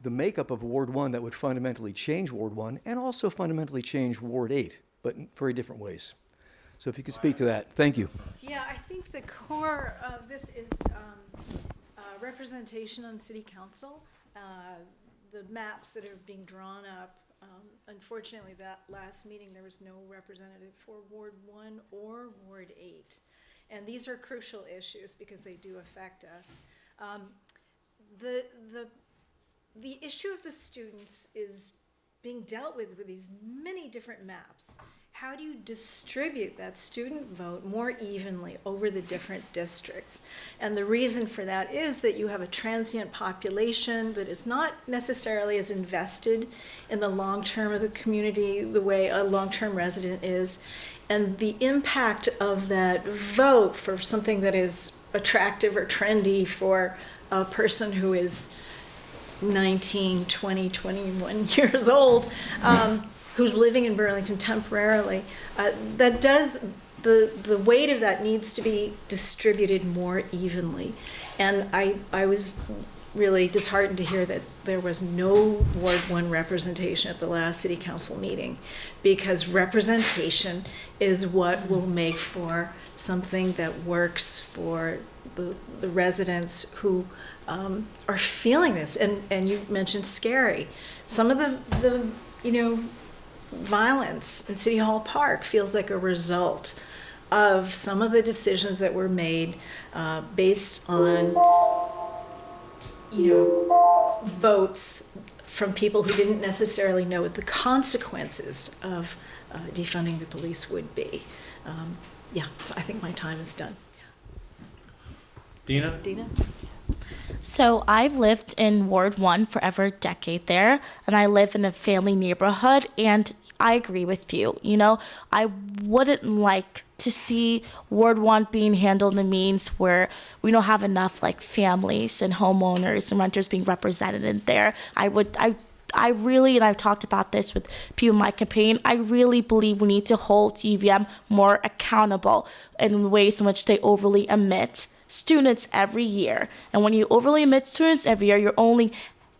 the makeup of Ward 1 that would fundamentally change Ward 1 and also fundamentally change Ward 8, but in very different ways. So if you could speak to that, thank you. Yeah, I think the core of this is um, uh, representation on city council. Uh, The maps that are being drawn up, um, unfortunately, that last meeting, there was no representative for Ward One or Ward Eight. And these are crucial issues because they do affect us. Um, The, the, the issue of the students is being dealt with with these many different maps. How do you distribute that student vote more evenly over the different districts? And the reason for that is that you have a transient population that is not necessarily as invested in the long term of the community the way a long term resident is. And the impact of that vote for something that is attractive or trendy for a person who is 19, 20, 21 [laughs] years old, um, who's living in Burlington temporarily, uh, that does, the, the weight of that needs to be distributed more evenly. And I, I was really disheartened to hear that there was no Ward One representation at the last city council meeting, because representation is what will make for something that works for the, the residents who um, are feeling this. And, and you mentioned scary. Some of the, the, you know, violence in City Hall Park feels like a result of some of the decisions that were made uh, based on, you know, votes from people who didn't necessarily know what the consequences of uh, defunding the police would be. Um, yeah, so I think my time is done. Dina? Dina? So I've lived in Ward 1 for over a decade there, and I live in a family neighborhood, and I agree with you. You know, I wouldn't like to see Ward 1 being handled in means where we don't have enough like families and homeowners and renters being represented in there. I would, I I really, and I've talked about this with people in my campaign, I really believe we need to hold UVM more accountable in ways in which they overly omit students every year. And when you overly admit students every year, you're only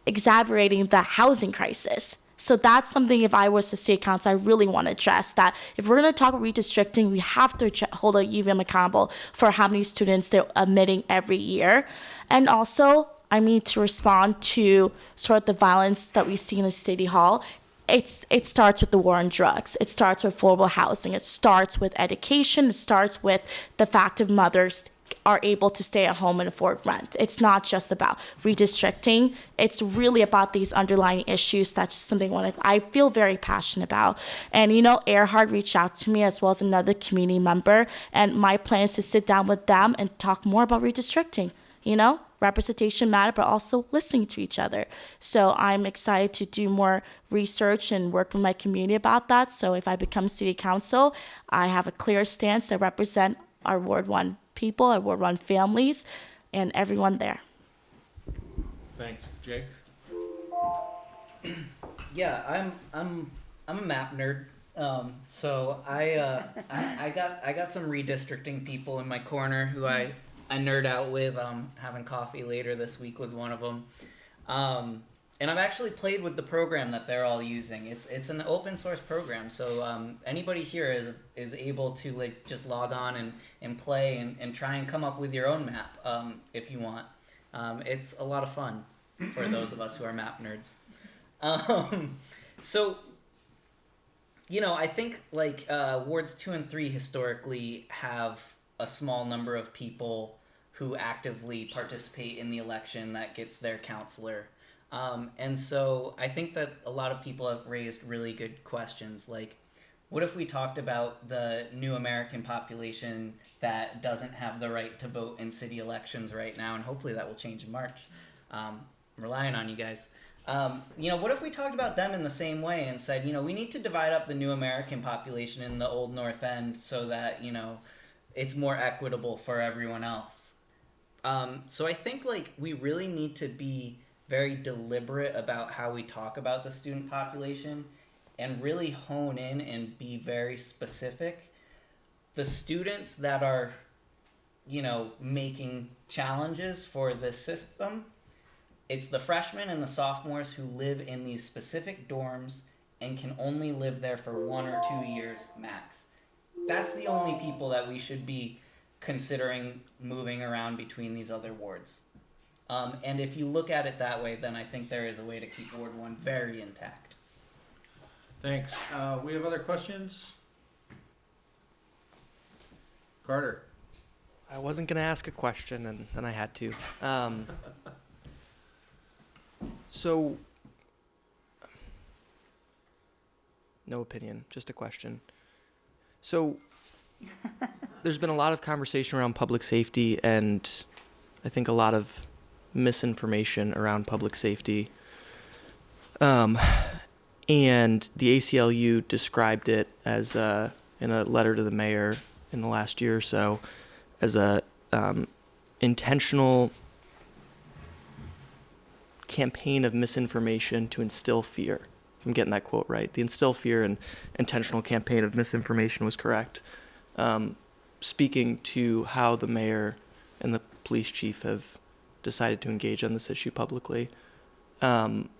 exacerbating the housing crisis. So that's something if I was to state council, I really want to address that if we're going to talk about redistricting, we have to hold a UVM accountable for how many students they're admitting every year. And also, I need to respond to sort of the violence that we see in the city hall. It's it starts with the war on drugs. It starts with affordable housing. It starts with education. It starts with the fact of mothers are able to stay at home and afford rent. It's not just about redistricting. It's really about these underlying issues. That's something I feel very passionate about. And you know, Erhard reached out to me as well as another community member, and my plan is to sit down with them and talk more about redistricting. You know, representation matter, but also listening to each other. So I'm excited to do more research and work with my community about that. So if I become city council, I have a clear stance that represent our Ward One people, I Ward One families, and everyone there. Thanks, Jake. [clears throat] Yeah, I'm I'm I'm a map nerd. Um, so I, uh, I I got I got some redistricting people in my corner who I I nerd out with. Um, having coffee later this week with one of them. Um, and I've actually played with the program that they're all using. It's it's an open source program, so um, anybody here is is able to like just log on and, and play and, and try and come up with your own map um, if you want. Um, it's a lot of fun for those of us who are map nerds. [laughs] Um, so, you know, I think like uh, wards two and three historically have a small number of people who actively participate in the election that gets their counselor. Um, and so I think that a lot of people have raised really good questions like, what if we talked about the new American population that doesn't have the right to vote in city elections right now? And hopefully that will change in March. Um, I'm relying on you guys. Um, you know, what if we talked about them in the same way and said, you know, we need to divide up the new American population in the old North End so that, you know, it's more equitable for everyone else? Um, so I think like we really need to be very deliberate about how we talk about the student population and really hone in and be very specific. The students that are, you know, making challenges for the system, it's the freshmen and the sophomores who live in these specific dorms and can only live there for one or two years max. That's the only people that we should be considering moving around between these other wards. Um, and if you look at it that way, then I think there is a way to keep Ward 1 very intact. Thanks. Uh, we have other questions? Carter. I wasn't gonna ask a question, and then I had to. Um, [laughs] so, no opinion, just a question. So, [laughs] there's been a lot of conversation around public safety, and I think a lot of misinformation around public safety. Um, and the ACLU described it as uh, in a letter to the mayor in the last year or so as a um, intentional campaign of misinformation to instill fear. I'm getting that quote right, the instill fear and intentional campaign of misinformation was correct. Um, speaking to how the mayor and the police chief have decided to engage on this issue publicly. Um,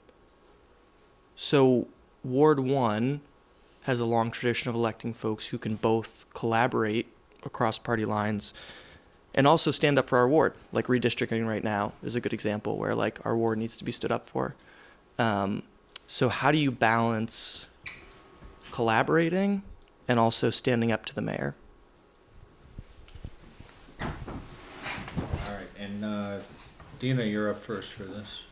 so, Ward 1 has a long tradition of electing folks who can both collaborate across party lines and also stand up for our ward. Like redistricting right now is a good example where like our ward needs to be stood up for. Um, so how do you balance collaborating and also standing up to the mayor? All right, and uh, Dina, you're up first for this.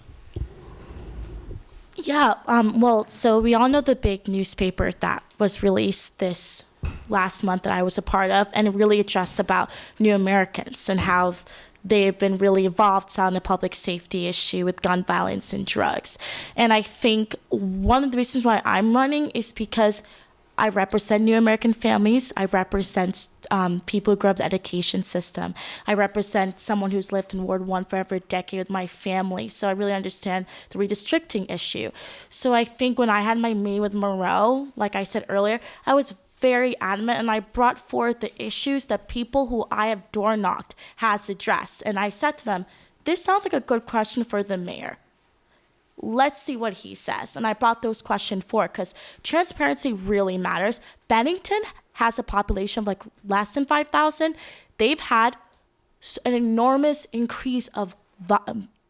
Yeah, um, well, so we all know the big newspaper that was released this last month that I was a part of, and it really addressed about New Americans and how they've been really involved on the public safety issue with gun violence and drugs. And I think one of the reasons why I'm running is because I represent New American families. I represent um, people who grew up in the education system. I represent someone who's lived in Ward 1 for over a decade with my family. So I really understand the redistricting issue. So I think when I had my meeting with Miro, like I said earlier, I was very adamant and I brought forth the issues that people who I have door knocked has addressed. And I said to them, this sounds like a good question for the mayor let's see what he says. And I brought those questions forward because transparency really matters. Bennington has a population of like less than 5,000. They've had an enormous increase of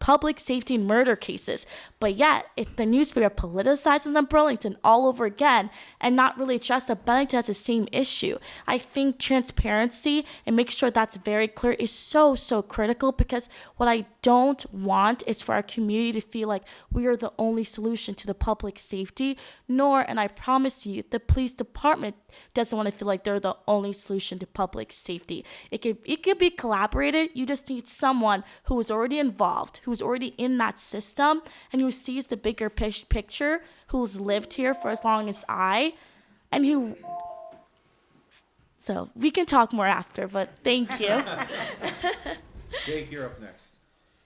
public safety murder cases. But yet, it, the newspaper politicizes them Burlington all over again and not really address that Bennington has the same issue. I think transparency and make sure that's very clear is so, so critical because what I don't want is for our community to feel like we are the only solution to the public safety, nor, and I promise you, the police department doesn't want to feel like they're the only solution to public safety. It could it could be collaborated. You just need someone who is already involved, who's already in that system, and who sees the bigger pic- picture, who's lived here for as long as I, and who. So we can talk more after, but thank you. [laughs] Jake, you're up next.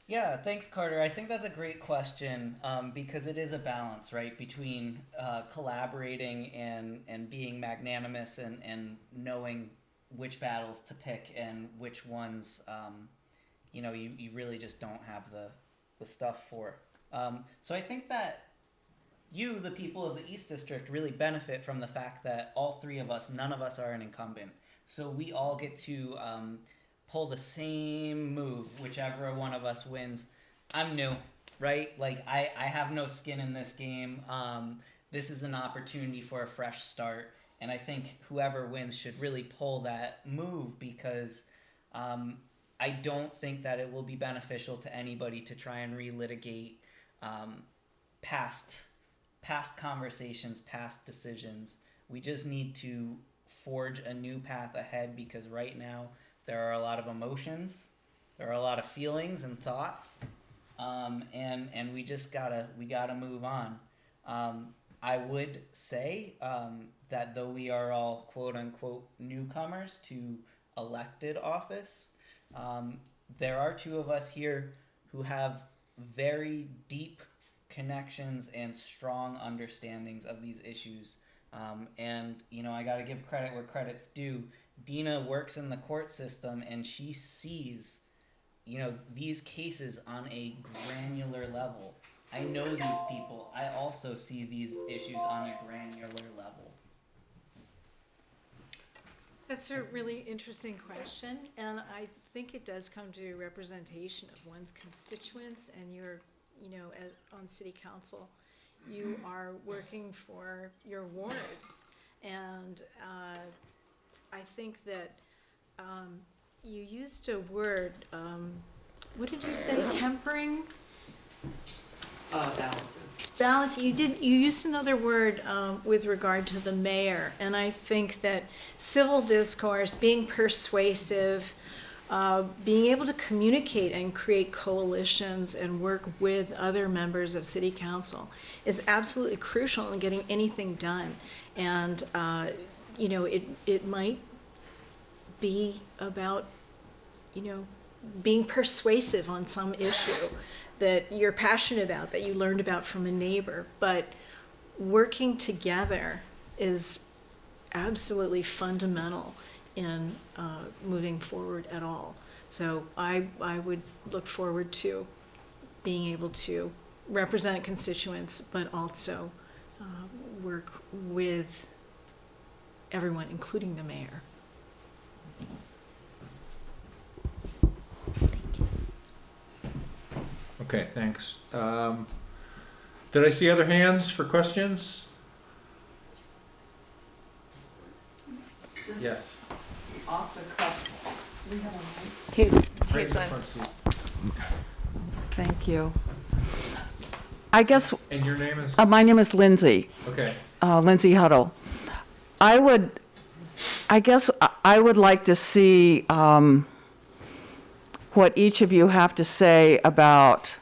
Yeah, thanks, Carter. I think that's a great question um, because it is a balance, right, between uh, collaborating and and being magnanimous and and knowing which battles to pick and which ones, um, you know, you, you really just don't have the the stuff for. Um, so I think that you, the people of the East District, really benefit from the fact that all three of us, none of us are an incumbent. So we all get to um, pull the same move, whichever one of us wins. I'm new, right? Like I, I have no skin in this game. Um, this is an opportunity for a fresh start, and I think whoever wins should really pull that move because um, I don't think that it will be beneficial to anybody to try and relitigate um, past past conversations, past decisions. We just need to forge a new path ahead because right now there are a lot of emotions, there are a lot of feelings and thoughts, um, and and we just gotta we gotta move on. Um, I would say um, that though we are all quote unquote newcomers to elected office, um, there are two of us here who have very deep connections and strong understandings of these issues. Um, and you know, I got to give credit where credit's due. Dina works in the court system, and she sees, you know, these cases on a granular level. I know these people. I also see these issues on a granular level. That's a really interesting question, and I think it does come to representation of one's constituents and you're, you know, as, on city council. You are working for your wards, and, uh, I think that, um, you used a word, um, what did you say, tempering? Uh, balancing. balance you did you used another word um, with regard to the mayor and i think that civil discourse being persuasive uh, being able to communicate and create coalitions and work with other members of city council is absolutely crucial in getting anything done. And uh, you know it it might be about you know being persuasive on some issue that you're passionate about, that you learned about from a neighbor, but working together is absolutely fundamental in uh, moving forward at all. So I, I would look forward to being able to represent constituents, but also uh, work with everyone, including the mayor. Okay, thanks. Um, did I see other hands for questions? Yes. Here's, Right in here's the one. front seat. Thank you. I guess, And your name is? uh, my name is Lindsay, Okay. uh, Lindsay Huddle. I would, I guess I- I would like to see um, what each of you have to say about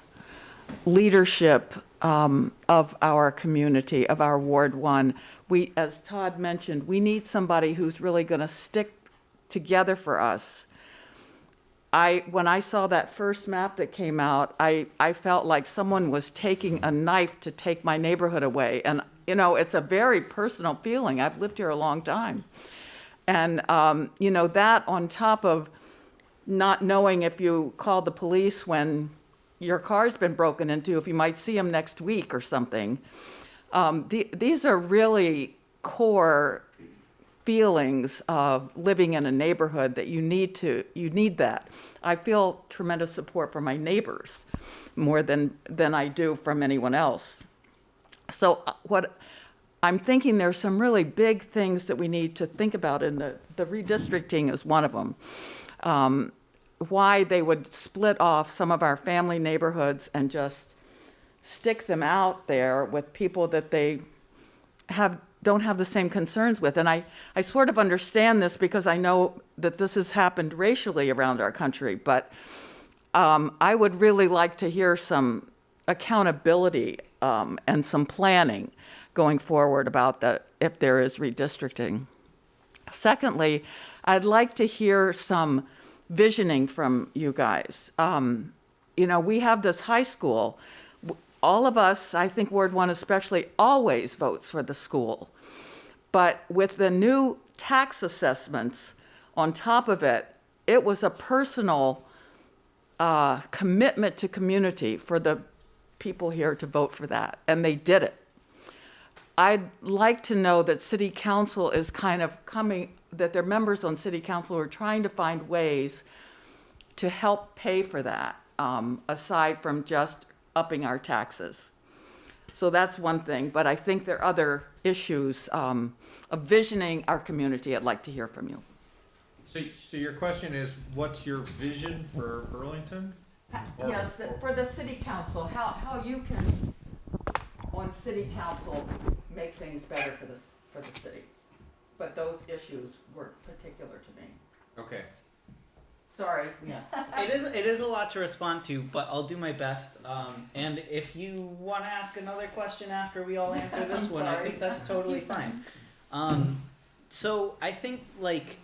leadership um, of our community, of our Ward One. We, as Todd mentioned, we need somebody who's really going to stick together for us. I, when I saw that first map that came out, I, I felt like someone was taking a knife to take my neighborhood away. And, you know, it's a very personal feeling. I've lived here a long time. And, um, you know, that on top of not knowing if you call the police when your car's been broken into, if you might see them next week or something. Um, the, these are really core feelings of living in a neighborhood that you need to, you need that. I feel tremendous support from my neighbors more than, than I do from anyone else. So uh, what, I'm thinking there's some really big things that we need to think about, and the, the redistricting is one of them. Um, why they would split off some of our family neighborhoods and just stick them out there with people that they have, don't have the same concerns with. And I, I sort of understand this because I know that this has happened racially around our country, but um, I would really like to hear some accountability um, and some planning going forward about the, if there is redistricting. Secondly, I'd like to hear some visioning from you guys. Um, you know, we have this high school. All of us, I think Ward One especially, always votes for the school. But with the new tax assessments on top of it, it was a personal uh, commitment to community for the people here to vote for that, and they did it. I'd like to know that city council is kind of coming, that their members on city council are trying to find ways to help pay for that, um, aside from just upping our taxes. So that's one thing, but I think there are other issues um, of visioning our community. I'd like to hear from you. So, so your question is, what's your vision for Burlington? Or- Yes, for the city council, how, how you can, on city council, make things better for this, for the city. But those issues were particular to me. Okay. Sorry. Yeah, it is. It is a lot to respond to, but I'll do my best. Um, and if you want to ask another question after we all answer [laughs] this one, I think that's totally fine. Um, so I think, like,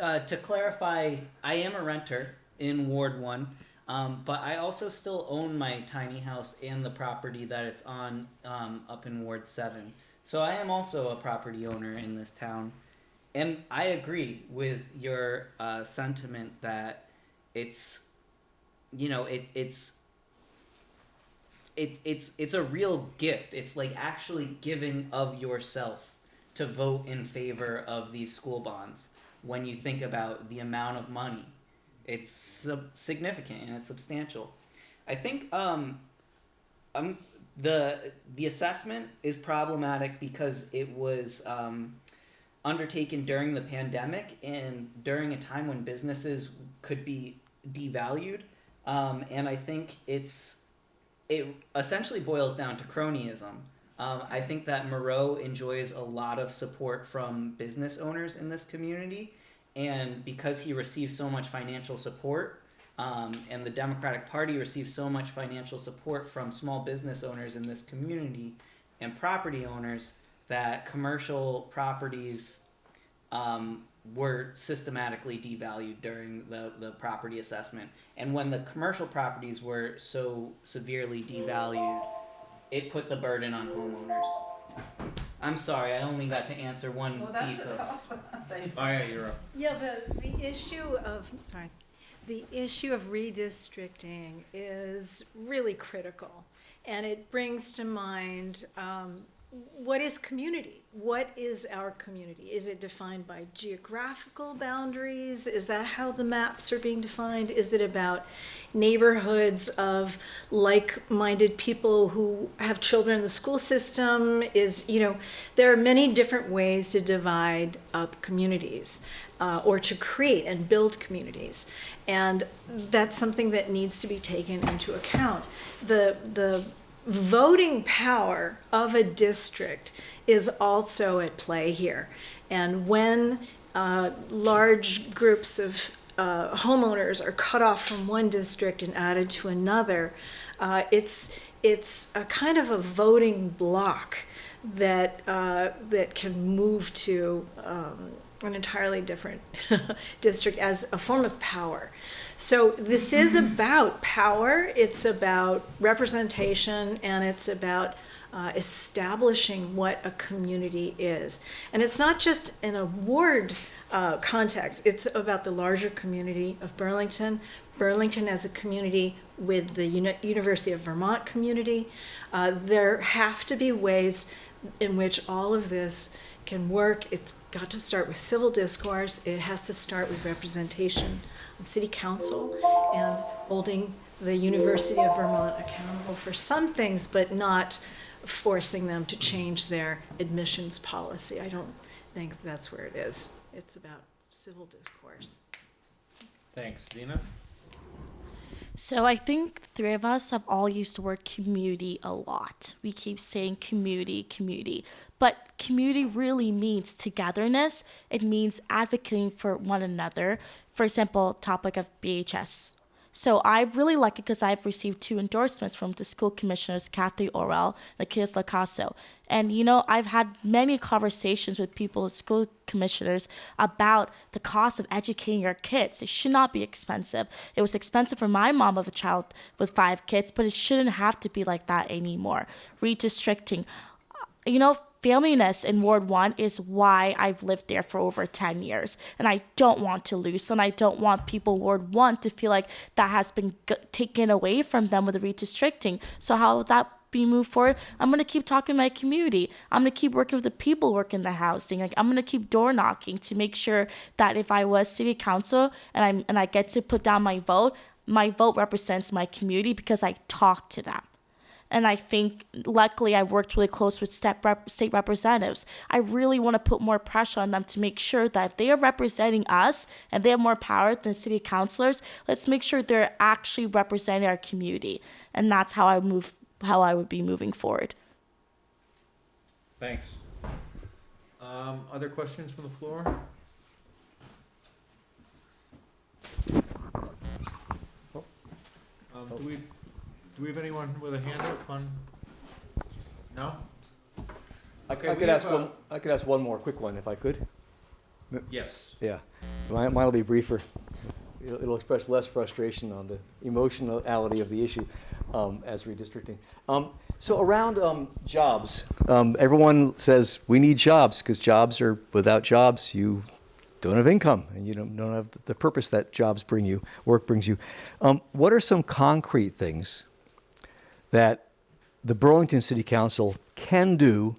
uh, to clarify, I am a renter in Ward One, um, but I also still own my tiny house and the property that it's on um, up in Ward Seven. So I am also a property owner in this town. And I agree with your uh, sentiment that it's, you know, it, it's, it, it's, it's a real gift. It's like actually giving of yourself to vote in favor of these school bonds when you think about the amount of money. It's sub- significant and it's substantial. I think um, um, the the assessment is problematic because it was um, undertaken during the pandemic and during a time when businesses could be devalued. Um, and I think it's it essentially boils down to cronyism. Um, I think that Miro enjoys a lot of support from business owners in this community, and because he receives so much financial support, um, and the Democratic Party receives so much financial support from small business owners in this community and property owners, that commercial properties um, were systematically devalued during the, the property assessment. And when the commercial properties were so severely devalued, it put the burden on homeowners. I'm sorry, I only got to answer one piece of. [laughs] Oh, yeah, you're up. Yeah, the, the issue of, sorry, the issue of redistricting is really critical. And it brings to mind, um, what is community? What is our community? Is it defined by geographical boundaries? Is that how the maps are being defined? Is it about neighborhoods of like-minded people who have children in the school system? Is, you know, there are many different ways to divide up communities uh, or to create and build communities. And that's something that needs to be taken into account. The, the voting power of a district is also at play here. And when uh, large groups of uh, homeowners are cut off from one district and added to another, uh, it's it's a kind of a voting block that uh, that can move to um, an entirely different [laughs] district as a form of power. So this is about power, it's about representation, and it's about uh, establishing what a community is. And it's not just in a ward uh, context, it's about the larger community of Burlington, Burlington as a community with the Uni- University of Vermont community. Uh, there have to be ways in which all of this can work, it's got to start with civil discourse. It has to start with representation on city council and holding the University of Vermont accountable for some things, but not forcing them to change their admissions policy. I don't think that's where it is. It's about civil discourse. Thanks, Dina. So I think three of us have all used the word community a lot. We keep saying community, community. But community really means togetherness. It means advocating for one another. For example, topic of BHS. So I really like it because I've received two endorsements from the school commissioners, Kathy Olwell and Lakis Lacasso. And you know, I've had many conversations with people, school commissioners, about the cost of educating your kids. It should not be expensive. It was expensive for my mom of a child with five kids, but it shouldn't have to be like that anymore. Redistricting. You know, familiness in Ward 1 is why I've lived there for over 10 years. And I don't want to lose, and I don't want people Ward 1 to feel like that has been g- taken away from them with redistricting. So, how that be moved forward? I'm going to keep talking to my community. I'm going to keep working with the people working the housing. Like, I'm going to keep door knocking to make sure that if I was city council and, i and I get to put down my vote, my vote represents my community because I talk to them. And I think, luckily, I've worked really close with rep- state representatives. I really want to put more pressure on them to make sure that if they are representing us and they have more power than city councilors, let's make sure they're actually representing our community. And that's how I move, how I would be moving forward. Thanks. Um, other questions from the floor? Um, do we, do we have anyone with a hand up on? No? I Okay, I could ask a- one, I could ask one more quick one if I could. Yes. Yeah, mine, mine'll be briefer. It'll, it'll express less frustration on the emotionality of the issue um, as redistricting. Um, so around um, jobs, um, everyone says we need jobs because jobs are without jobs you don't have income and you don't, don't have the purpose that jobs bring you, work brings you. Um, what are some concrete things that the Burlington City Council can do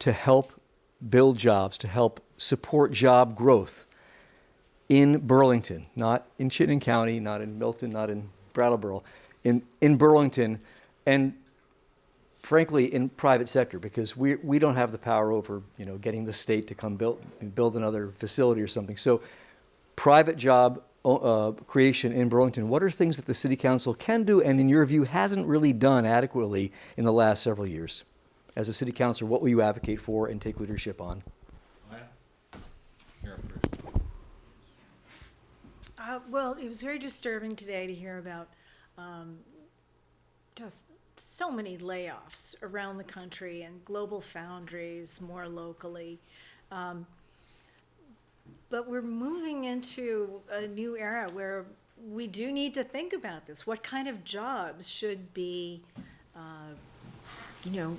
to help build jobs, to help support job growth in Burlington, not in Chittenden County, not in Milton, not in Brattleboro, in, in Burlington, and frankly, in private sector, because we, we don't have the power over, you know, getting the state to come build, build another facility or something. So private job uh, creation in Burlington, what are things that the city council can do and in your view hasn't really done adequately in the last several years? As a city councilor, what will you advocate for and take leadership on? You're up first. Uh, well, it was very disturbing today to hear about um, just so many layoffs around the country and GlobalFoundries more locally. Um, but we're moving into a new era where we do need to think about this. What kind of jobs should be, uh, you know,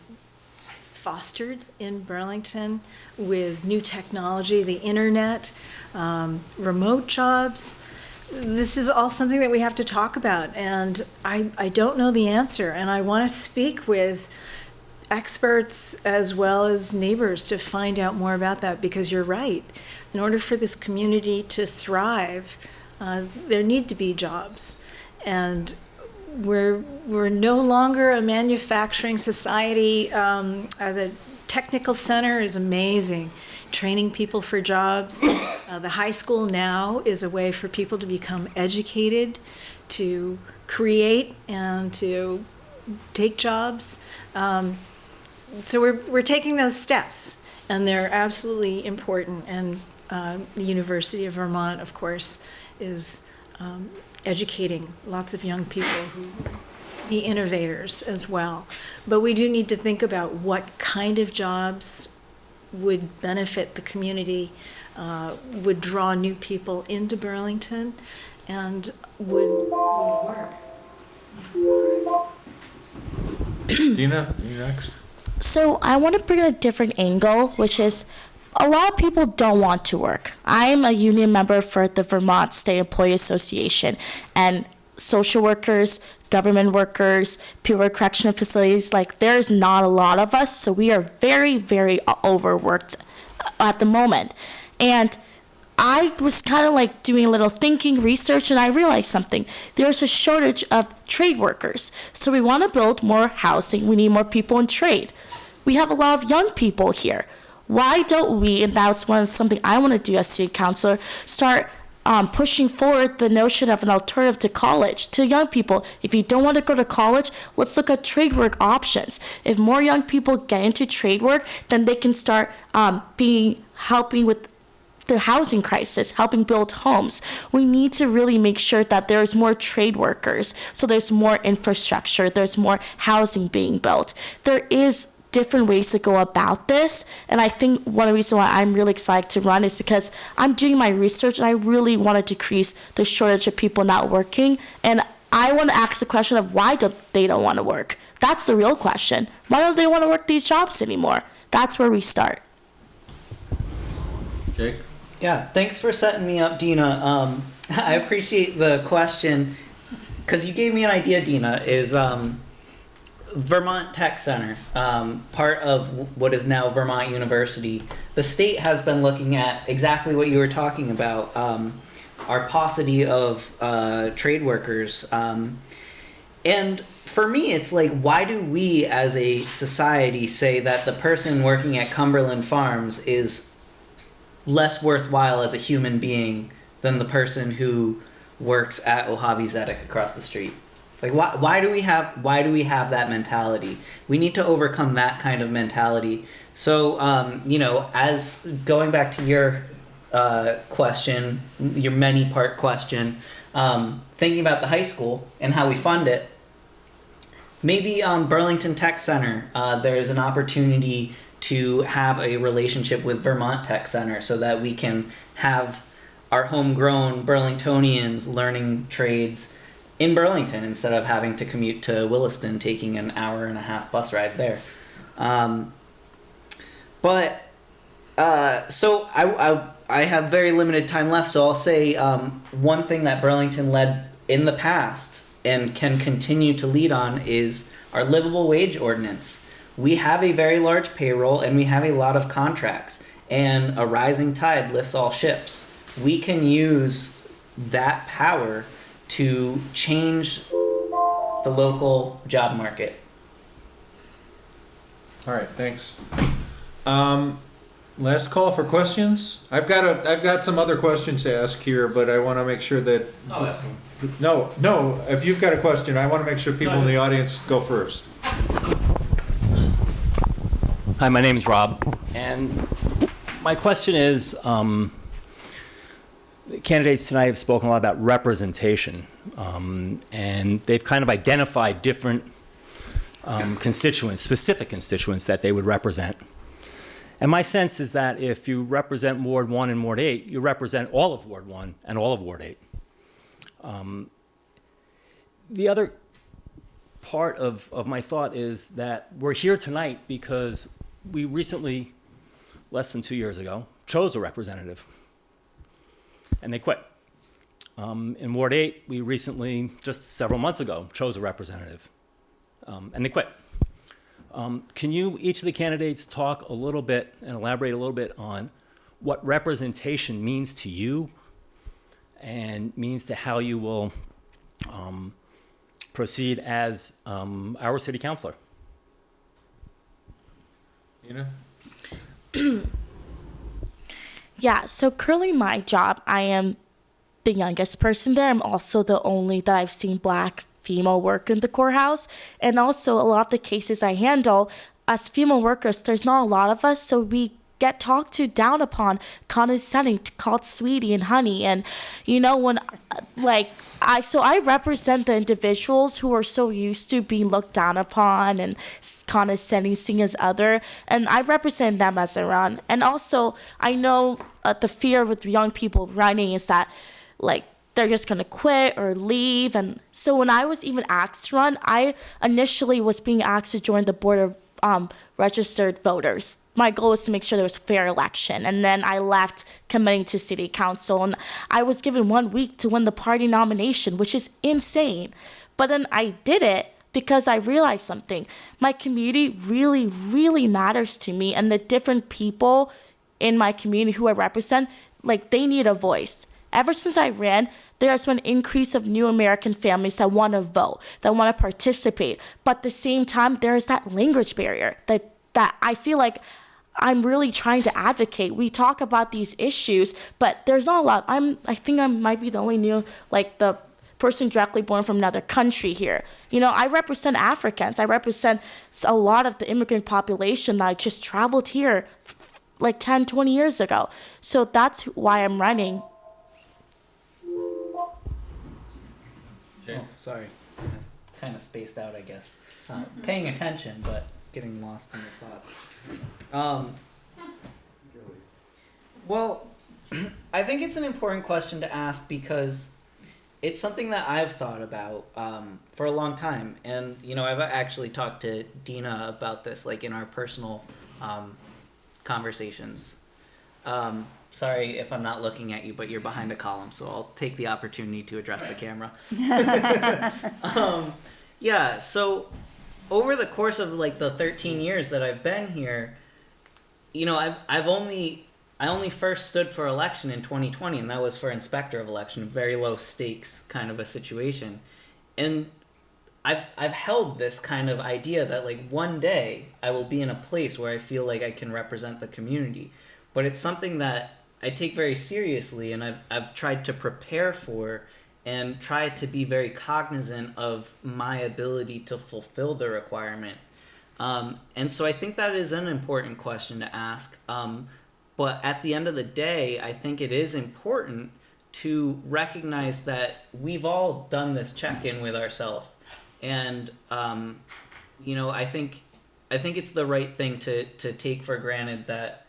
fostered in Burlington with new technology, the internet, um, remote jobs. This is all something that we have to talk about, and I, I don't know the answer, and I want to speak with experts as well as neighbors to find out more about that because you're right. In order for this community to thrive, uh, there need to be jobs. And we're, we're no longer a manufacturing society. Um, uh, the technical center is amazing, training people for jobs. Uh, the high school now is a way for people to become educated, to create, and to take jobs. Um, so we're, we're taking those steps, and they're absolutely important. And uh, the University of Vermont, of course, is um, educating lots of young people who be innovators as well. But we do need to think about what kind of jobs would benefit the community, uh, would draw new people into Burlington, and would, would work. Dina, you next? So I want to bring a different angle, which is a lot of people don't want to work. I'm a union member for the Vermont State Employee Association, and social workers, government workers, people at correctional facilities, like there's not a lot of us, so we are very, very overworked at the moment. And I was kind of like doing a little thinking, research, and I realized something. There's a shortage of trade workers. So we want to build more housing. We need more people in trade. We have a lot of young people here. Why don't we, and that's one something I want to do as city councilor, start um, pushing forward the notion of an alternative to college to young people. If you don't want to go to college, let's look at trade work options. If more young people get into trade work, then they can start um, being helping with the housing crisis, helping build homes. We need to really make sure that there's more trade workers, so there's more infrastructure, there's more housing being built. There is different ways to go about this, and I think one of the reasons why I'm really excited to run is because I'm doing my research and I really want to decrease the shortage of people not working, and I want to ask the question of why don't they don't want to work? That's the real question. Why don't they want to work these jobs anymore? That's where we start. Jake? Yeah, thanks for setting me up, Dina. Um, [laughs] I appreciate the question because you gave me an idea, Dina. Is um, Vermont Tech Center um, part of what is now Vermont University? The state has been looking at exactly what you were talking about. Um, our paucity of uh, trade workers. Um, and for me, it's like, why do we as a society say that the person working at Cumberland Farms is less worthwhile as a human being than the person who works at Ohavi Zedek across the street? Like, why, why do we have why do we have that mentality? We need to overcome that kind of mentality. So, um, you know, as going back to your uh, question, your many part question, um, thinking about the high school and how we fund it, maybe um, Burlington Tech Center, uh, there's an opportunity to have a relationship with Vermont Tech Center so that we can have our homegrown Burlingtonians learning trades in Burlington instead of having to commute to Williston, taking an hour and a half bus ride there. Um, but uh, so I, I I have very limited time left, so I'll say um, one thing that Burlington led in the past and can continue to lead on is our livable wage ordinance. We have a very large payroll and we have a lot of contracts, and a rising tide lifts all ships. We can use that power to change the local job market. All right, thanks. Um, last call for questions. I've got a, I've got some other questions to ask here, but I want to make sure that. I'll ask them. No, no, if you've got a question, I want to make sure people in the audience go first. Hi, my name is Rob, and my question is, um, the candidates tonight have spoken a lot about representation, um, and they've kind of identified different um, constituents, specific constituents that they would represent. And my sense is that if you represent Ward 1 and Ward 8, you represent all of Ward 1 and all of Ward 8. Um, the other part of, of my thought is that we're here tonight because we recently, less than two years ago, chose a representative. And they quit. Um, in Ward 8, we recently, just several months ago, chose a representative. Um, and they quit. Um, can you, each of the candidates, talk a little bit and elaborate a little bit on what representation means to you and means to how you will um, proceed as um, our city councilor? You [clears throat] know? [clears throat] Yeah, so currently my job, I am the youngest person there. I'm also the only that I've seen black female work in the courthouse. And also a lot of the cases I handle, as female workers, there's not a lot of us, so we get talked to down upon, condescending, called sweetie and honey. And you know, when uh, like I so I represent the individuals who are so used to being looked down upon and condescending, seen as other, and I represent them as I run. And also, I know uh, the fear with young people running is that, like, they're just gonna quit or leave. And so when I was even asked to run, I initially was being asked to join the board of um, registered voters. My goal was to make sure there was a fair election, and then I left committing to city council, and I was given one week to win the party nomination, which is insane. But then I did it because I realized something. My community really, really matters to me, and the different people in my community who I represent, like they need a voice. Ever since I ran, there has been an increase of new American families that want to vote, that want to participate. But at the same time, there is that language barrier that that I feel like I'm really trying to advocate. We talk about these issues, but there's not a lot. I'm I think I might be the only new like the person directly born from another country here. You know, I represent Africans. I represent a lot of the immigrant population that just traveled here like 10, 20 years ago. So that's why I'm running. Oh, sorry. Kind of spaced out, I guess. Uh, paying attention, but getting lost in your thoughts. Um, well, [clears throat] I think it's an important question to ask because it's something that I've thought about um, for a long time. And, you know, I've actually talked to Dina about this, like in our personal um, conversations. Um, sorry if I'm not looking at you, but you're behind a column, so I'll take the opportunity to address the camera. [laughs] um, yeah, so over the course of like the 13 years that I've been here, you know, I've, I've only I only first stood for election in 2020, and that was for inspector of election, very low stakes kind of a situation. And I've I've held this kind of idea that like one day I will be in a place where I feel like I can represent the community, but it's something that I take very seriously, and I've I've tried to prepare for, and try to be very cognizant of my ability to fulfill the requirement. Um, and so I think that is an important question to ask. Um, but at the end of the day, I think it is important to recognize that we've all done this check in with ourselves. And, um, you know, I think, I think it's the right thing to, to take for granted that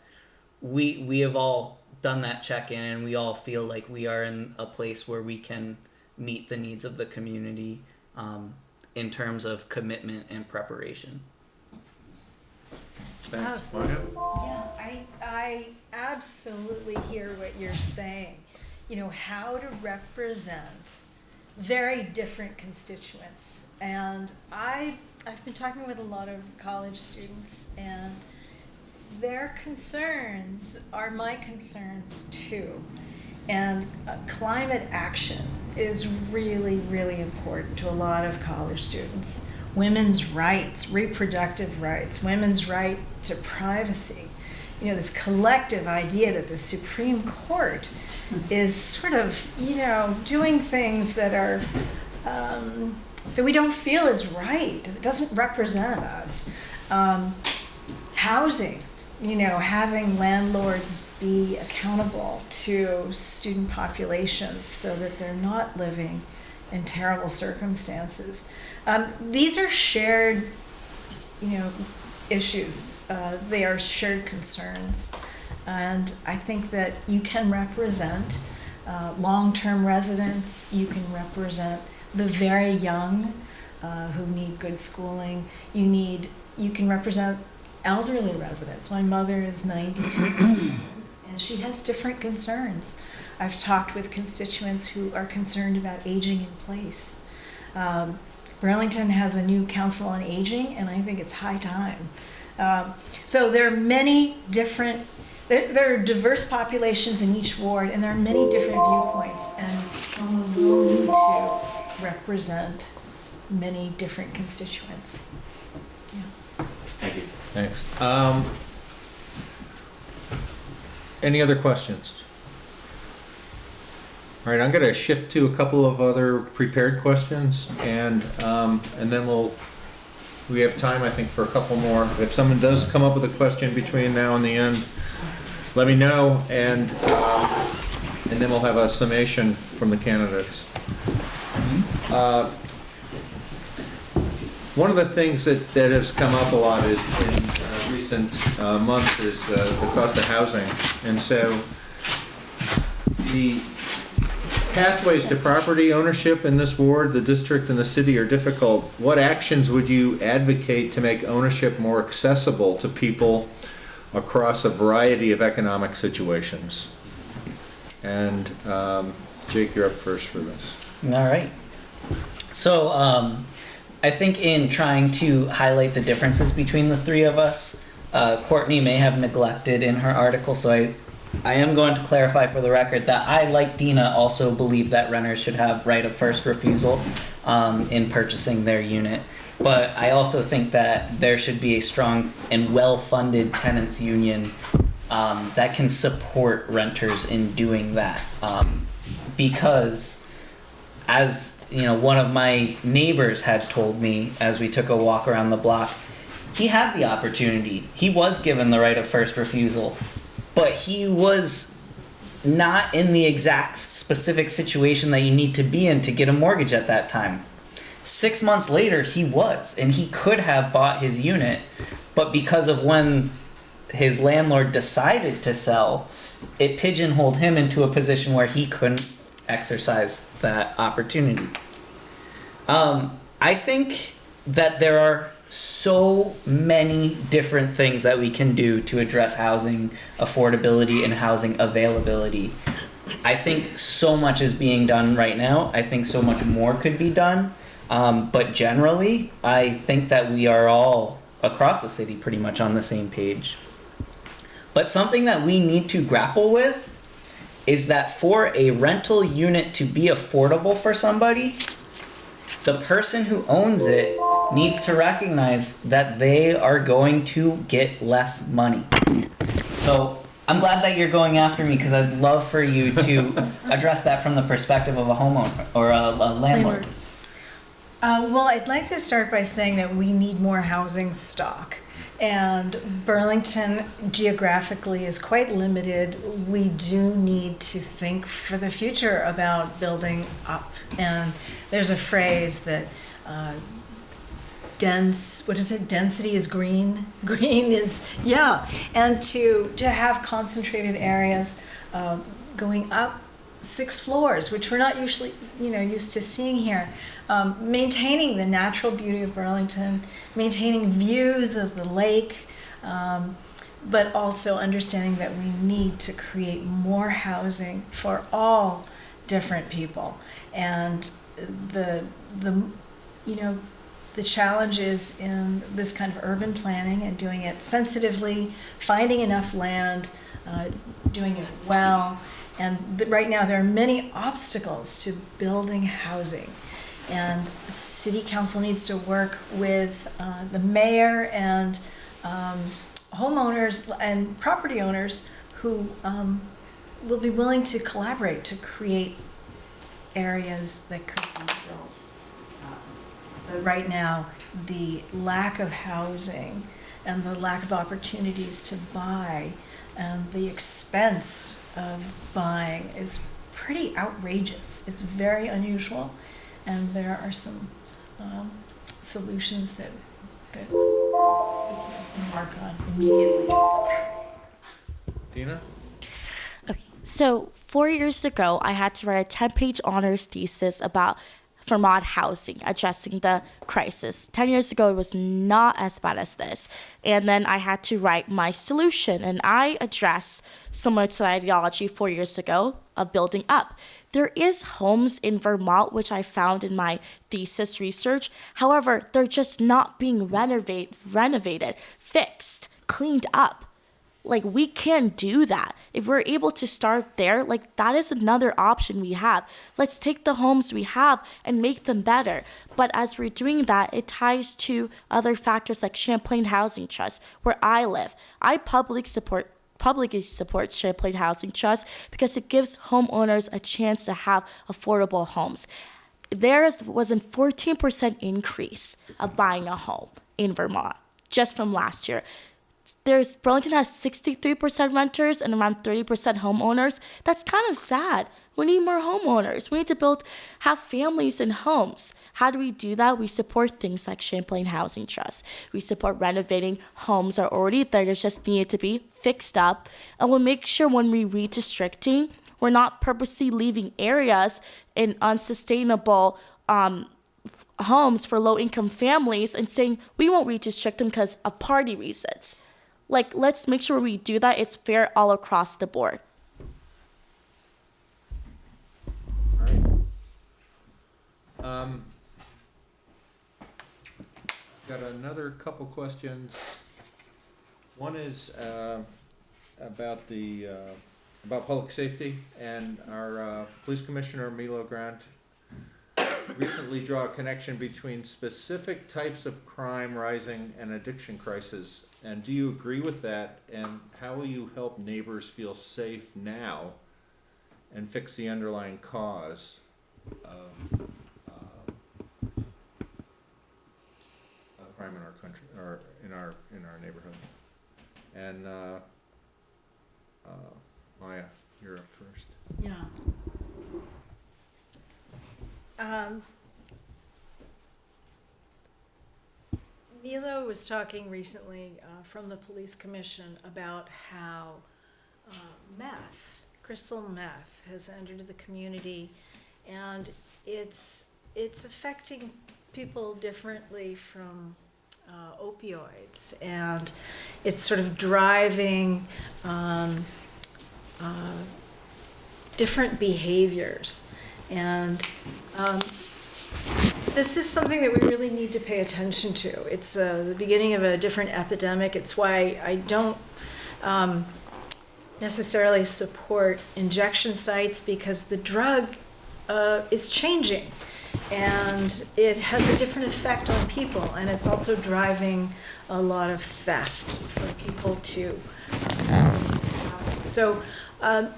we, we have all done that check in and we all feel like we are in a place where we can meet the needs of the community um, in terms of commitment and preparation. Thanks. Margaret? Yeah, I, I absolutely hear what you're saying. You know, how to represent very different constituents. And I, I've been talking with a lot of college students, and their concerns are my concerns too. And uh, climate action is really, really important to a lot of college students. Women's rights, reproductive rights, women's right to privacy. You know, this collective idea that the Supreme Court is sort of, you know, doing things that are, um, that we don't feel is right, that doesn't represent us. Um, housing, you know, having landlords be accountable to student populations so that they're not living in terrible circumstances. Um, these are shared, you know, issues. Uh, they are shared concerns. And I think that you can represent uh, long-term residents, you can represent the very young uh, who need good schooling. You need, you can represent elderly residents. My mother is 92 [coughs] and she has different concerns. I've talked with constituents who are concerned about aging in place. Um, Burlington has a new council on aging, and I think it's high time. Um, so there are many different, there, there are diverse populations in each ward, and there are many different viewpoints, and someone will need to represent many different constituents. Thank you. Thanks. Um, any other questions? All right, I'm going to shift to a couple of other prepared questions, and um, and then we'll we have time, I think, for a couple more. If someone does come up with a question between now and the end, let me know, and um, and then we'll have a summation from the candidates. Uh, one of the things that, that has come up a lot in, in uh, recent uh, months is uh, the cost of housing. And so the pathways to property ownership in this ward, the district and the city are difficult. What actions would you advocate to make ownership more accessible to people across a variety of economic situations? And um, Jake, you're up first for this. All right. So, um, I think in trying to highlight the differences between the three of us, uh, Courtney may have neglected in her article, so I, I am going to clarify for the record that I, like Dina, also believe that renters should have right of first refusal um, in purchasing their unit. But I also think that there should be a strong and well-funded tenants union um, that can support renters in doing that. Um, because, as you know, one of my neighbors had told me as we took a walk around the block, he had the opportunity. He was given the right of first refusal, but he was not in the exact specific situation that you need to be in to get a mortgage at that time. Six months later, he was, and he could have bought his unit, but because of when his landlord decided to sell, it pigeonholed him into a position where he couldn't exercise that opportunity. Um, I think that there are so many different things that we can do to address housing affordability and housing availability. I think so much is being done right now. I think so much more could be done. Um, but generally, I think that we are all across the city pretty much on the same page. But something that we need to grapple with is that for a rental unit to be affordable for somebody, the person who owns it needs to recognize that they are going to get less money. So I'm glad that you're going after me because I'd love for you to [laughs] address that from the perspective of a homeowner or a, a landlord. Uh, well, I'd like to start by saying that we need more housing stock. And Burlington geographically is quite limited. We do need to think for the future about building up. And there's a phrase that uh, dense, what is it? Density is green. [laughs] Green is, yeah. And to, to have concentrated areas uh, going up six floors, which we're not usually, you know, used to seeing here. Um, maintaining the natural beauty of Burlington, maintaining views of the lake, um, but also understanding that we need to create more housing for all different people. And the, the, you know, the challenge is in this kind of urban planning and doing it sensitively, finding enough land, uh, doing it well. And right now, there are many obstacles to building housing. And city council needs to work with uh, the mayor and um, homeowners and property owners who um, will be willing to collaborate to create areas that could be built. But right now, the lack of housing and the lack of opportunities to buy and the expense of buying is pretty outrageous. It's very unusual, and there are some um, solutions that that we can embark on immediately. Dina? Okay, so four years ago, I had to write a 10 page honors thesis about Vermont housing, addressing the crisis. 10 years ago, it was not as bad as this. And then I had to write my solution, and I address similar to the ideology four years ago of building up. There is homes in Vermont, which I found in my thesis research. However, they're just not being renovate, renovated, fixed, cleaned up like we can do that. If we're able to start there like that is another option we have. Let's take the homes we have and make them better. But as we're doing that it ties to other factors like champlain housing trust where i live. I publicly support publicly supports champlain housing trust because it gives homeowners a chance to have affordable homes. There was a 14% increase of buying a home in vermont just from last year there's Burlington has 63% renters and around 30% homeowners. That's kind of sad. We need more homeowners. We need to build, have families in homes. How do we do that? We support things like Champlain Housing Trust. We support renovating homes that are already there that just needed to be fixed up. And we'll make sure when we redistricting, we're not purposely leaving areas in unsustainable um, homes for low income families and saying we won't redistrict them because of party reasons. Like, let's make sure we do that. It's fair all across the board. All right. Um, got another couple questions One is uh, about the, uh, about public safety, and our uh, police commissioner, Milo Grant, recently draw a connection between specific types of crime rising and addiction crisis. And do you agree with that? And how will you help neighbors feel safe now and fix the underlying cause of uh, of crime in our country, or in our, in our neighborhood? And, uh, uh, Maya, you're up first. Yeah. Um, Milo was talking recently uh, from the police commission about how uh, meth, crystal meth, has entered the community, and it's it's affecting people differently from uh, opioids, and it's sort of driving. Um, uh, different behaviors. And um, this is something that we really need to pay attention to. It's uh, the beginning of a different epidemic. It's why I don't um, necessarily support injection sites because the drug uh, is changing and it has a different effect on people and it's also driving a lot of theft for people too. so um,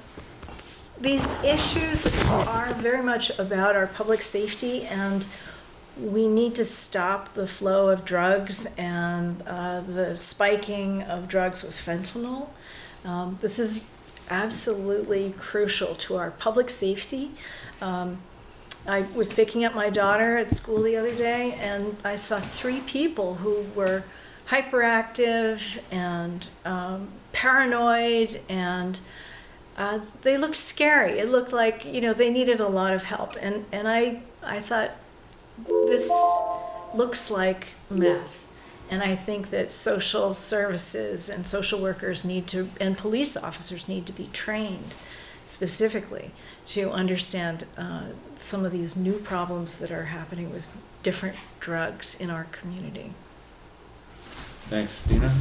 these issues are very much about our public safety, and we need to stop the flow of drugs and uh, the spiking of drugs with fentanyl. Um, this is absolutely crucial to our public safety. Um, I was picking up my daughter at school the other day, and I saw three people who were hyperactive and um, paranoid, and uh, they looked scary. It looked like you know they needed a lot of help, and and I I thought this looks like meth, and I think that social services and social workers need to and police officers need to be trained specifically to understand uh, some of these new problems that are happening with different drugs in our community. Thanks, Dina.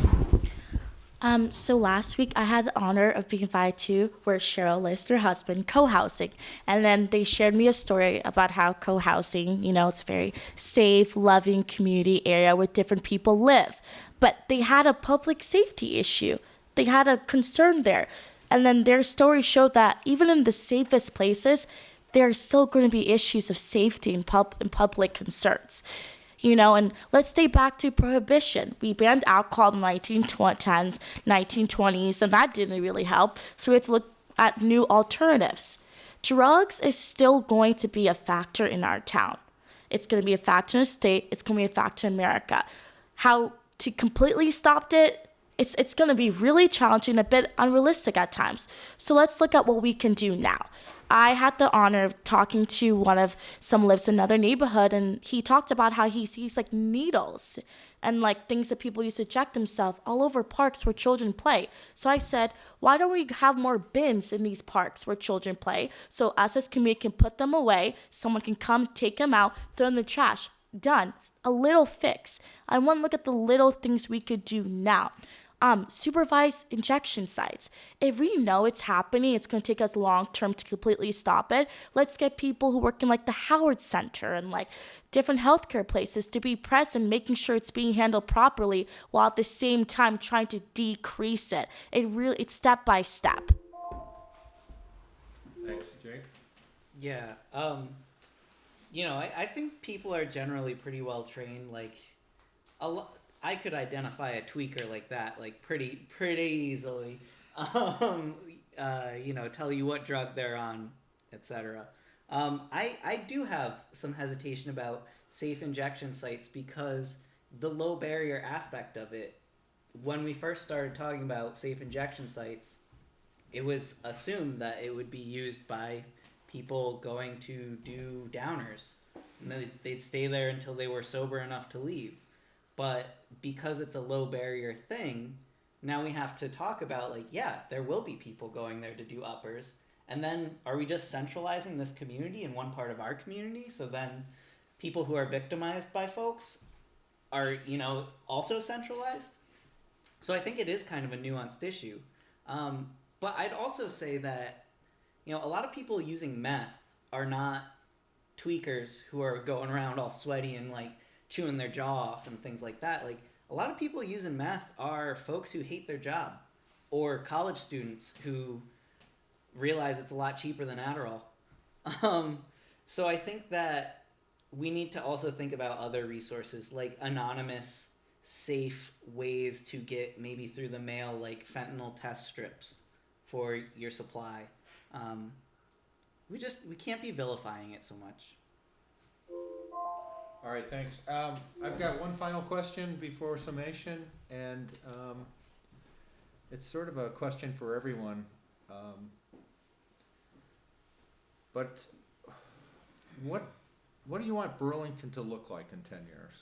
Um, so last week I had the honor of being invited to where Cheryl lives her husband co-housing, and then they shared me a story about how co-housing, you know, it's a very safe, loving community area where different people live, but they had a public safety issue. They had a concern there, and then their story showed that even in the safest places, there are still going to be issues of safety and, pub- and public concerns you know and let's stay back to prohibition. We banned alcohol in the 1910s 1920s and that didn't really help. So we had to look at new alternatives. Drugs is still going to be a factor in our town. It's going to be a factor in the state. It's going to be a factor in america. How to completely stop it it's, it's going to be really challenging a bit unrealistic at times. So let's look at what we can do now I had the honor of talking to one of some lives in another neighborhood, and he talked about how he sees like needles and like things that people used to inject themselves all over parks where children play. So I said, why don't we have more bins in these parks where children play? So us as community can put them away, someone can come take them out, throw them in the trash. Done. A little fix. I want to look at the little things we could do now um, supervised injection sites. If we know it's happening, it's going to take us long term to completely stop it. Let's get people who work in like the Howard Center and like different healthcare places to be present, making sure it's being handled properly, while at the same time trying to decrease it. It really it's step by step. Thanks, Jake. Yeah. Um, you know, I, I think people are generally pretty well trained. Like, a lot. I could identify a tweaker like that, like pretty pretty easily. [laughs] Um, uh, you know, tell you what drug they're on, etc. Um, I I do have some hesitation about safe injection sites because the low barrier aspect of it. When we first started talking about safe injection sites, it was assumed that it would be used by people going to do downers, and they- they'd stay there until they were sober enough to leave. But because it's a low barrier thing, now we have to talk about like, yeah, there will be people going there to do uppers. And then are we just centralizing this community in one part of our community? So then people who are victimized by folks are, you know, also centralized? So I think it is kind of a nuanced issue. Um, but I'd also say that, you know, a lot of people using meth are not tweakers who are going around all sweaty and like chewing their jaw off and things like that. Like a lot of people using meth are folks who hate their job or college students who realize it's a lot cheaper than Adderall. [laughs] Um, so I think that we need to also think about other resources like anonymous, safe ways to get maybe through the mail, like fentanyl test strips for your supply. Um, we just we can't be vilifying it so much. All right, thanks. Um, I've got one final question before summation, and, um, it's sort of a question for everyone. Um, but what, what do you want Burlington to look like in ten years?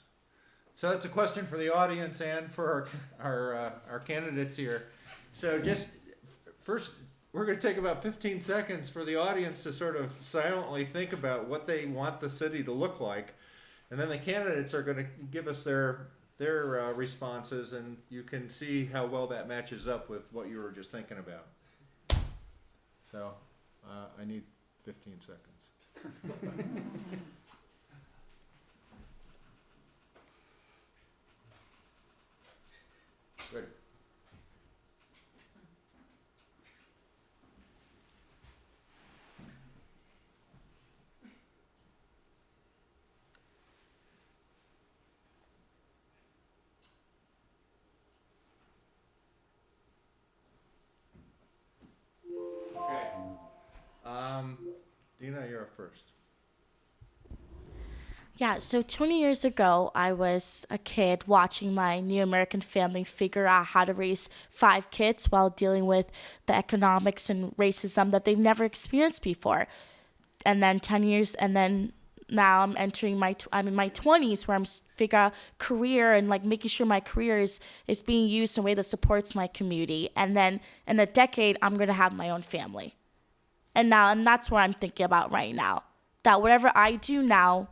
So that's a question for the audience and for our, our, uh, our candidates here. So just, first, we're gonna take about fifteen seconds for the audience to sort of silently think about what they want the city to look like. And then the candidates are gonna give us their, their, uh, responses and you can see how well that matches up with what you were just thinking about. So, uh, I need fifteen seconds. [laughs] First. Yeah, so 20 years ago, I was a kid watching my new American family figure out how to raise five kids while dealing with the economics and racism that they've never experienced before. And then 10 years, and then now I'm entering my, I'm in my 20s where I'm figure out career and like making sure my career is, is being used in a way that supports my community. And then in a decade, I'm going to have my own family. And now, and that's what I'm thinking about right now. That whatever I do now,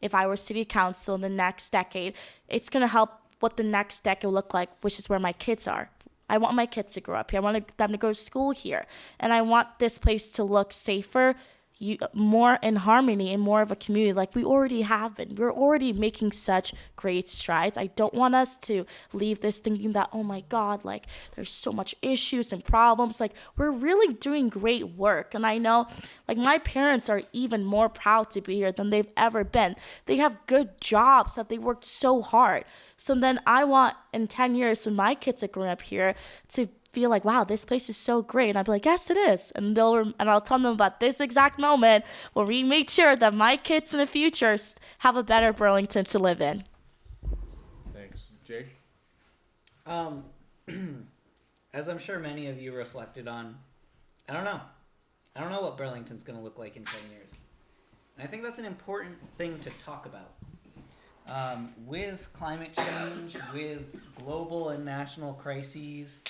if I were city council in the next decade, it's gonna help what the next decade will look like, which is where my kids are. I want my kids to grow up here. I want them to go to school here, and I want this place to look safer, you, more in harmony and more of a community like we already have been. We're already making such great strides. I don't want us to leave this thinking that, oh my God, like there's so much issues and problems. Like we're really doing great work. And I know like my parents are even more proud to be here than they've ever been. They have good jobs that they worked so hard. So then I want in 10 years when my kids are growing up here to feel like, wow, this place is so great. And I'd be like, yes, it is. And they'll, and I'll tell them about this exact moment where we made sure that my kids in the future have a better Burlington to live in. Thanks. Jake? Um, [clears throat] as I'm sure many of you reflected on, I don't know. I don't know what Burlington's going to look like in 10 years. And I think that's an important thing to talk about. Um, with climate change, with global and national crises,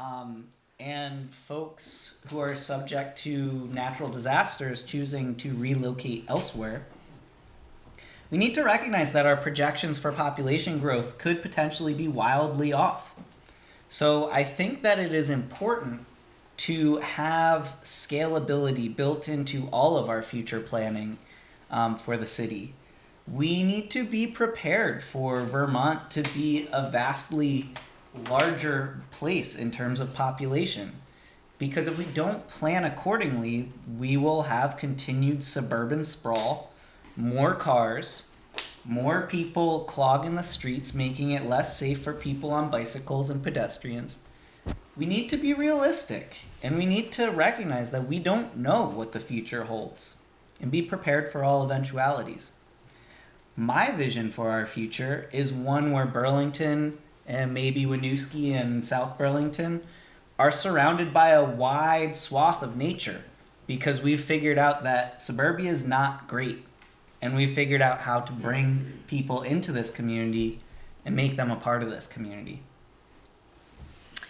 um, and folks who are subject to natural disasters choosing to relocate elsewhere, we need to recognize that our projections for population growth could potentially be wildly off. So I think that it is important to have scalability built into all of our future planning um, for the city. We need to be prepared for Vermont to be a vastly larger place in terms of population. Because if we don't plan accordingly, we will have continued suburban sprawl, more cars, more people clogging the streets, making it less safe for people on bicycles and pedestrians. We need to be realistic and we need to recognize that we don't know what the future holds and be prepared for all eventualities. My vision for our future is one where Burlington and maybe Winooski and South Burlington are surrounded by a wide swath of nature because we've figured out that suburbia is not great and we've figured out how to bring people into this community and make them a part of this community.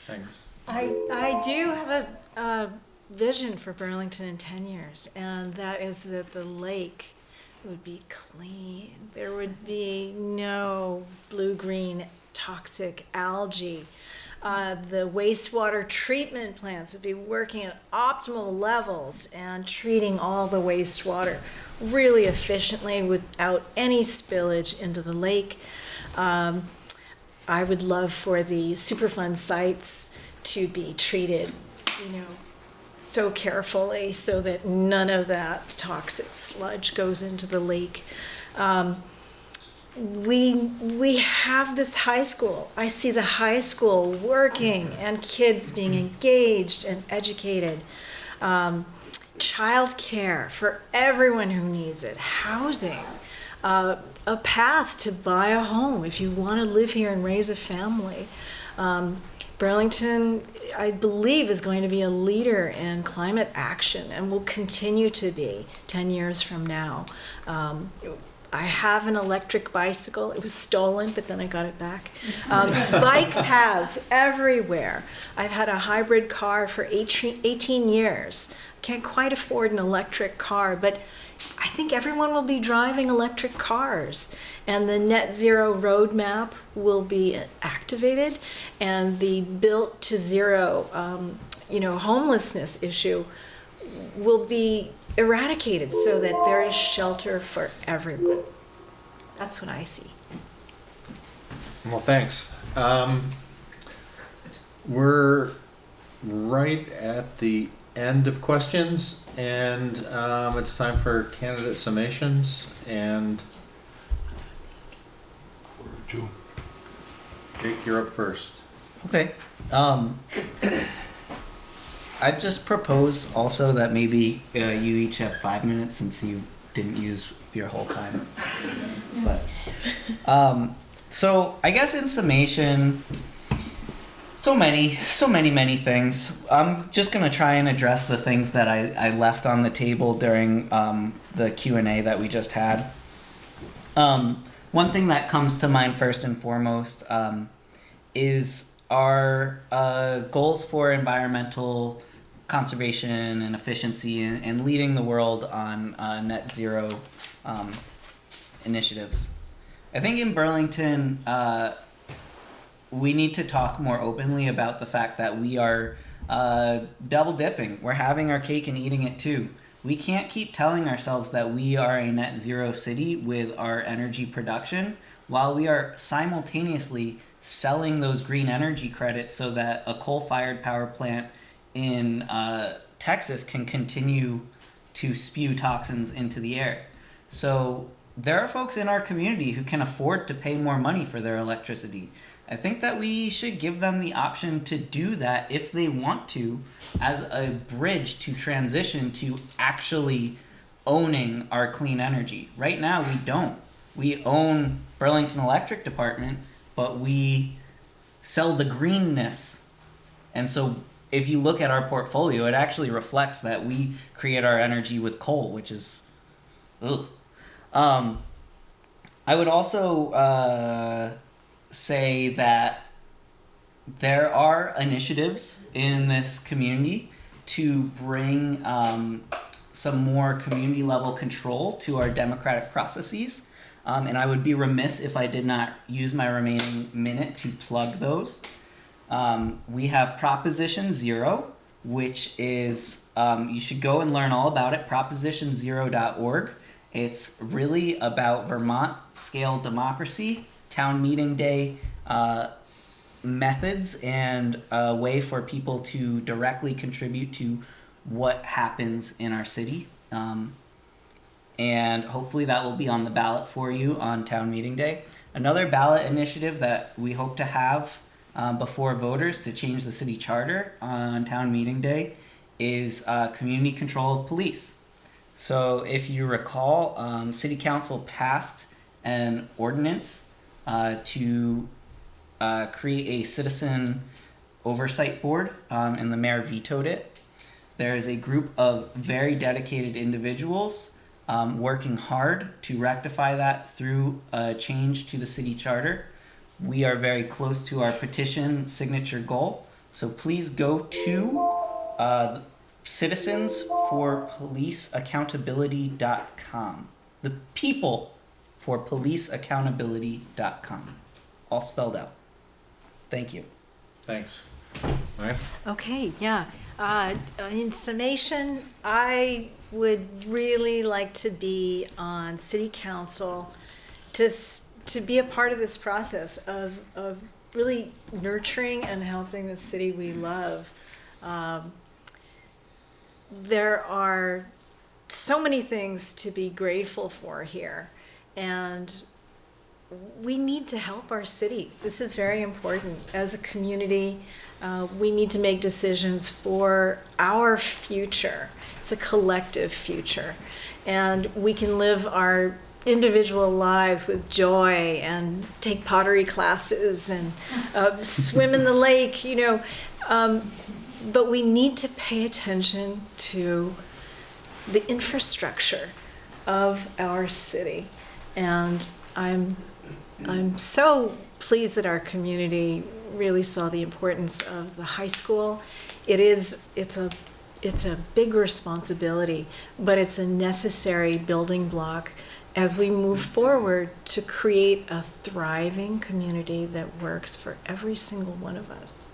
Thanks. I, I do have a, a vision for Burlington in 10 years, and that is that the lake would be clean. There would be no blue green toxic algae. Uh, the wastewater treatment plants would be working at optimal levels and treating all the wastewater really efficiently without any spillage into the lake. Um, I would love for the Superfund sites to be treated, you know, so carefully so that none of that toxic sludge goes into the lake. Um, we we have this high school. I see the high school working and kids being engaged and educated. Um, child care for everyone who needs it, housing, uh, a path to buy a home if you want to live here and raise a family. Um, Burlington, I believe, is going to be a leader in climate action and will continue to be 10 years from now. Um, I have an electric bicycle. It was stolen, but then I got it back. Um, [laughs] bike paths everywhere. I've had a hybrid car for 18, 18 years. Can't quite afford an electric car, but I think everyone will be driving electric cars. And the net zero roadmap will be activated, and the built to zero, um, you know, homelessness issue will be eradicated so that there is shelter for everyone. That's what I see. Well, thanks. Um, we're right at the end of questions, and um, it's time for candidate summations. And Jake, you're up first. Okay. Um, I just propose also that maybe uh, you each have five minutes since you didn't use your whole time. [laughs] But um, so I guess in summation, so many, so many, many things. I'm just gonna try and address the things that I, I left on the table during um, the Q and A that we just had. Um, one thing that comes to mind first and foremost um, is our uh, goals for environmental conservation and efficiency and, and leading the world on uh, net zero um, initiatives. I think in Burlington, uh, we need to talk more openly about the fact that we are uh, double dipping. We're having our cake and eating it too. We can't keep telling ourselves that we are a net zero city with our energy production while we are simultaneously selling those green energy credits so that a coal fired power plant in uh, Texas can continue to spew toxins into the air. So there are folks in our community who can afford to pay more money for their electricity. I think that we should give them the option to do that if they want to, as a bridge to transition to actually owning our clean energy. Right now, we don't. We own Burlington Electric Department, but we sell the greenness. And so, if you look at our portfolio, it actually reflects that we create our energy with coal, which is, ugh. Um, I would also uh, say that there are initiatives in this community to bring um, some more community level control to our democratic processes. Um, and I would be remiss if I did not use my remaining minute to plug those. Um, we have Proposition Zero, which is, um, you should go and learn all about it, propositionzero.org. It's really about Vermont scale democracy, town meeting day uh, methods, and a way for people to directly contribute to what happens in our city. Um, and hopefully that will be on the ballot for you on town meeting day. Another ballot initiative that we hope to have um, before voters to change the city charter on town meeting day is uh, community control of police. So if you recall, um, city council passed an ordinance uh, to uh, create a citizen oversight board, um, and the mayor vetoed it. There is a group of very dedicated individuals um, working hard to rectify that through a change to the city charter. We are very close to our petition signature goal, so please go to uh, Citizens for Police Accountability.com. The people for policeaccountability.com. All spelled out. Thank you. Thanks. Ryan? Okay, yeah. Uh, in summation, I would really like to be on city council to, s- to be a part of this process of, of really nurturing and helping the city we love. Um, there are so many things to be grateful for here, and we need to help our city. This is very important. As a community, uh, we need to make decisions for our future. It's a collective future. And we can live our individual lives with joy and take pottery classes and uh, swim in the [laughs] lake, you know. Um, but we need to pay attention to the infrastructure of our city. And I'm I'm so pleased that our community really saw the importance of the high school. It is, it's a, it's a big responsibility, but it's a necessary building block as we move forward to create a thriving community that works for every single one of us.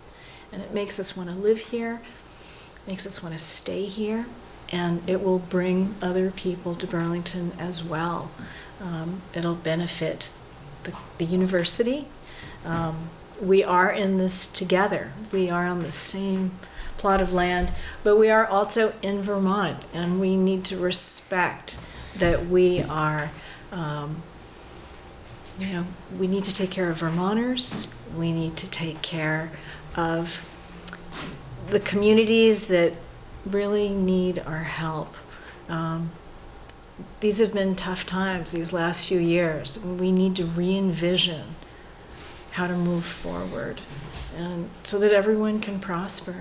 And it makes us want to live here, makes us want to stay here, and it will bring other people to Burlington as well. Um, it'll benefit the, the university. Um, we are in this together. We are on the same plot of land, but we are also in Vermont, and we need to respect that we are, um, you know, we need to take care of Vermonters. We need to take care of the communities that really need our help. Um, these have been tough times these last few years. We need to re-envision how to move forward and so that everyone can prosper.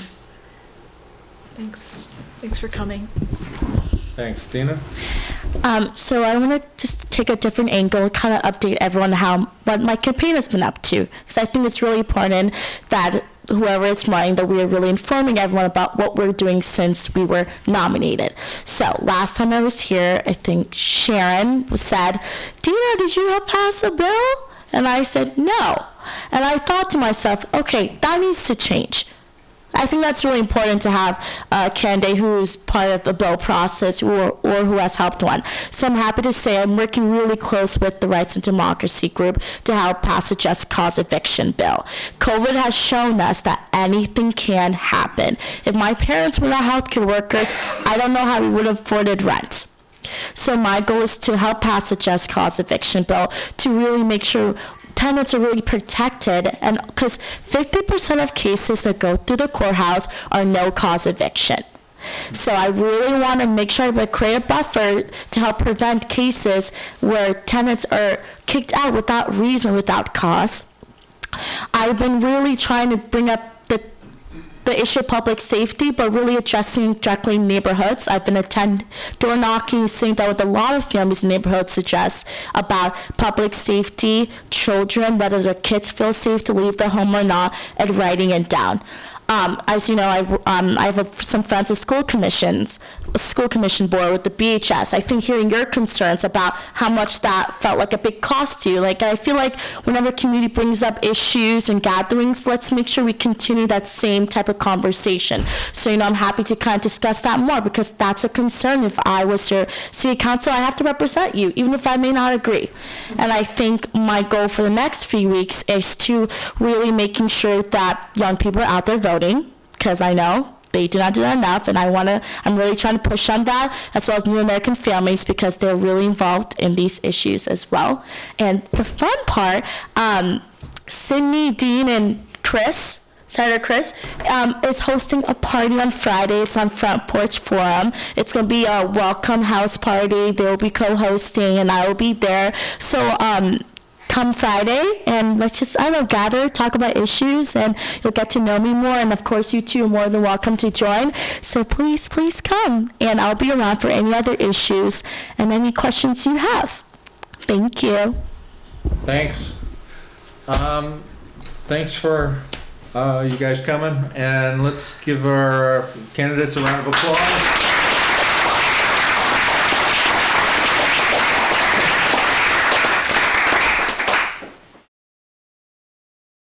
Thanks. Thanks for coming. Thanks. Dina? Um, so I want to just take a different angle, kind of update everyone how what my campaign has been up to, because I think it's really important that whoever is running, that we are really informing everyone about what we're doing since we were nominated. So last time I was here, I think Sharon said, "Dina, did you help pass a bill?" And I said, "No." And I thought to myself, "Okay, that needs to change." I think that's really important to have a candidate who is part of the bill process or, or who has helped one. So I'm happy to say I'm working really close with the Rights and Democracy Group to help pass a just cause eviction bill. COVID has shown us that anything can happen. If my parents were not healthcare workers, I don't know how we would have afforded rent. So my goal is to help pass a just cause eviction bill to really make sure tenants are really protected and because 50% of cases that go through the courthouse are no cause eviction. So I really want to make sure we create a buffer to help prevent cases where tenants are kicked out without reason, without cause. I've been really trying to bring up the issue of public safety, but really addressing directly neighborhoods. I've been attending door knocking, sitting down with a lot of families in neighborhoods address about public safety, children, whether their kids feel safe to leave their home or not, and writing it down. Um, as you know, I, um, I have a, some friends with school commissions, a school commission board with the BHS. I think hearing your concerns about how much that felt like a big cost to you, like I feel like whenever community brings up issues and gatherings, let's make sure we continue that same type of conversation. So, you know, I'm happy to kind of discuss that more because that's a concern. If I was your city council, I have to represent you, even if I may not agree. And I think my goal for the next few weeks is to really making sure that young people are out there voting because I know they do not do that enough, and I want to. I'm really trying to push on that, as well as new American families, because they're really involved in these issues as well. And the fun part, um, Sydney, Dean, and Chris. Senator Chris um, is hosting a party on Friday. It's on Front Porch Forum. It's going to be a welcome house party. They'll be co-hosting, and I will be there. So um, come Friday and let's just, I don't know, gather, talk about issues, and you'll get to know me more. And of course, you two are more than welcome to join. So please, please come. And I'll be around for any other issues and any questions you have. Thank you. Thanks. Um, thanks for, uh, you guys coming, and let's give our candidates a round of applause.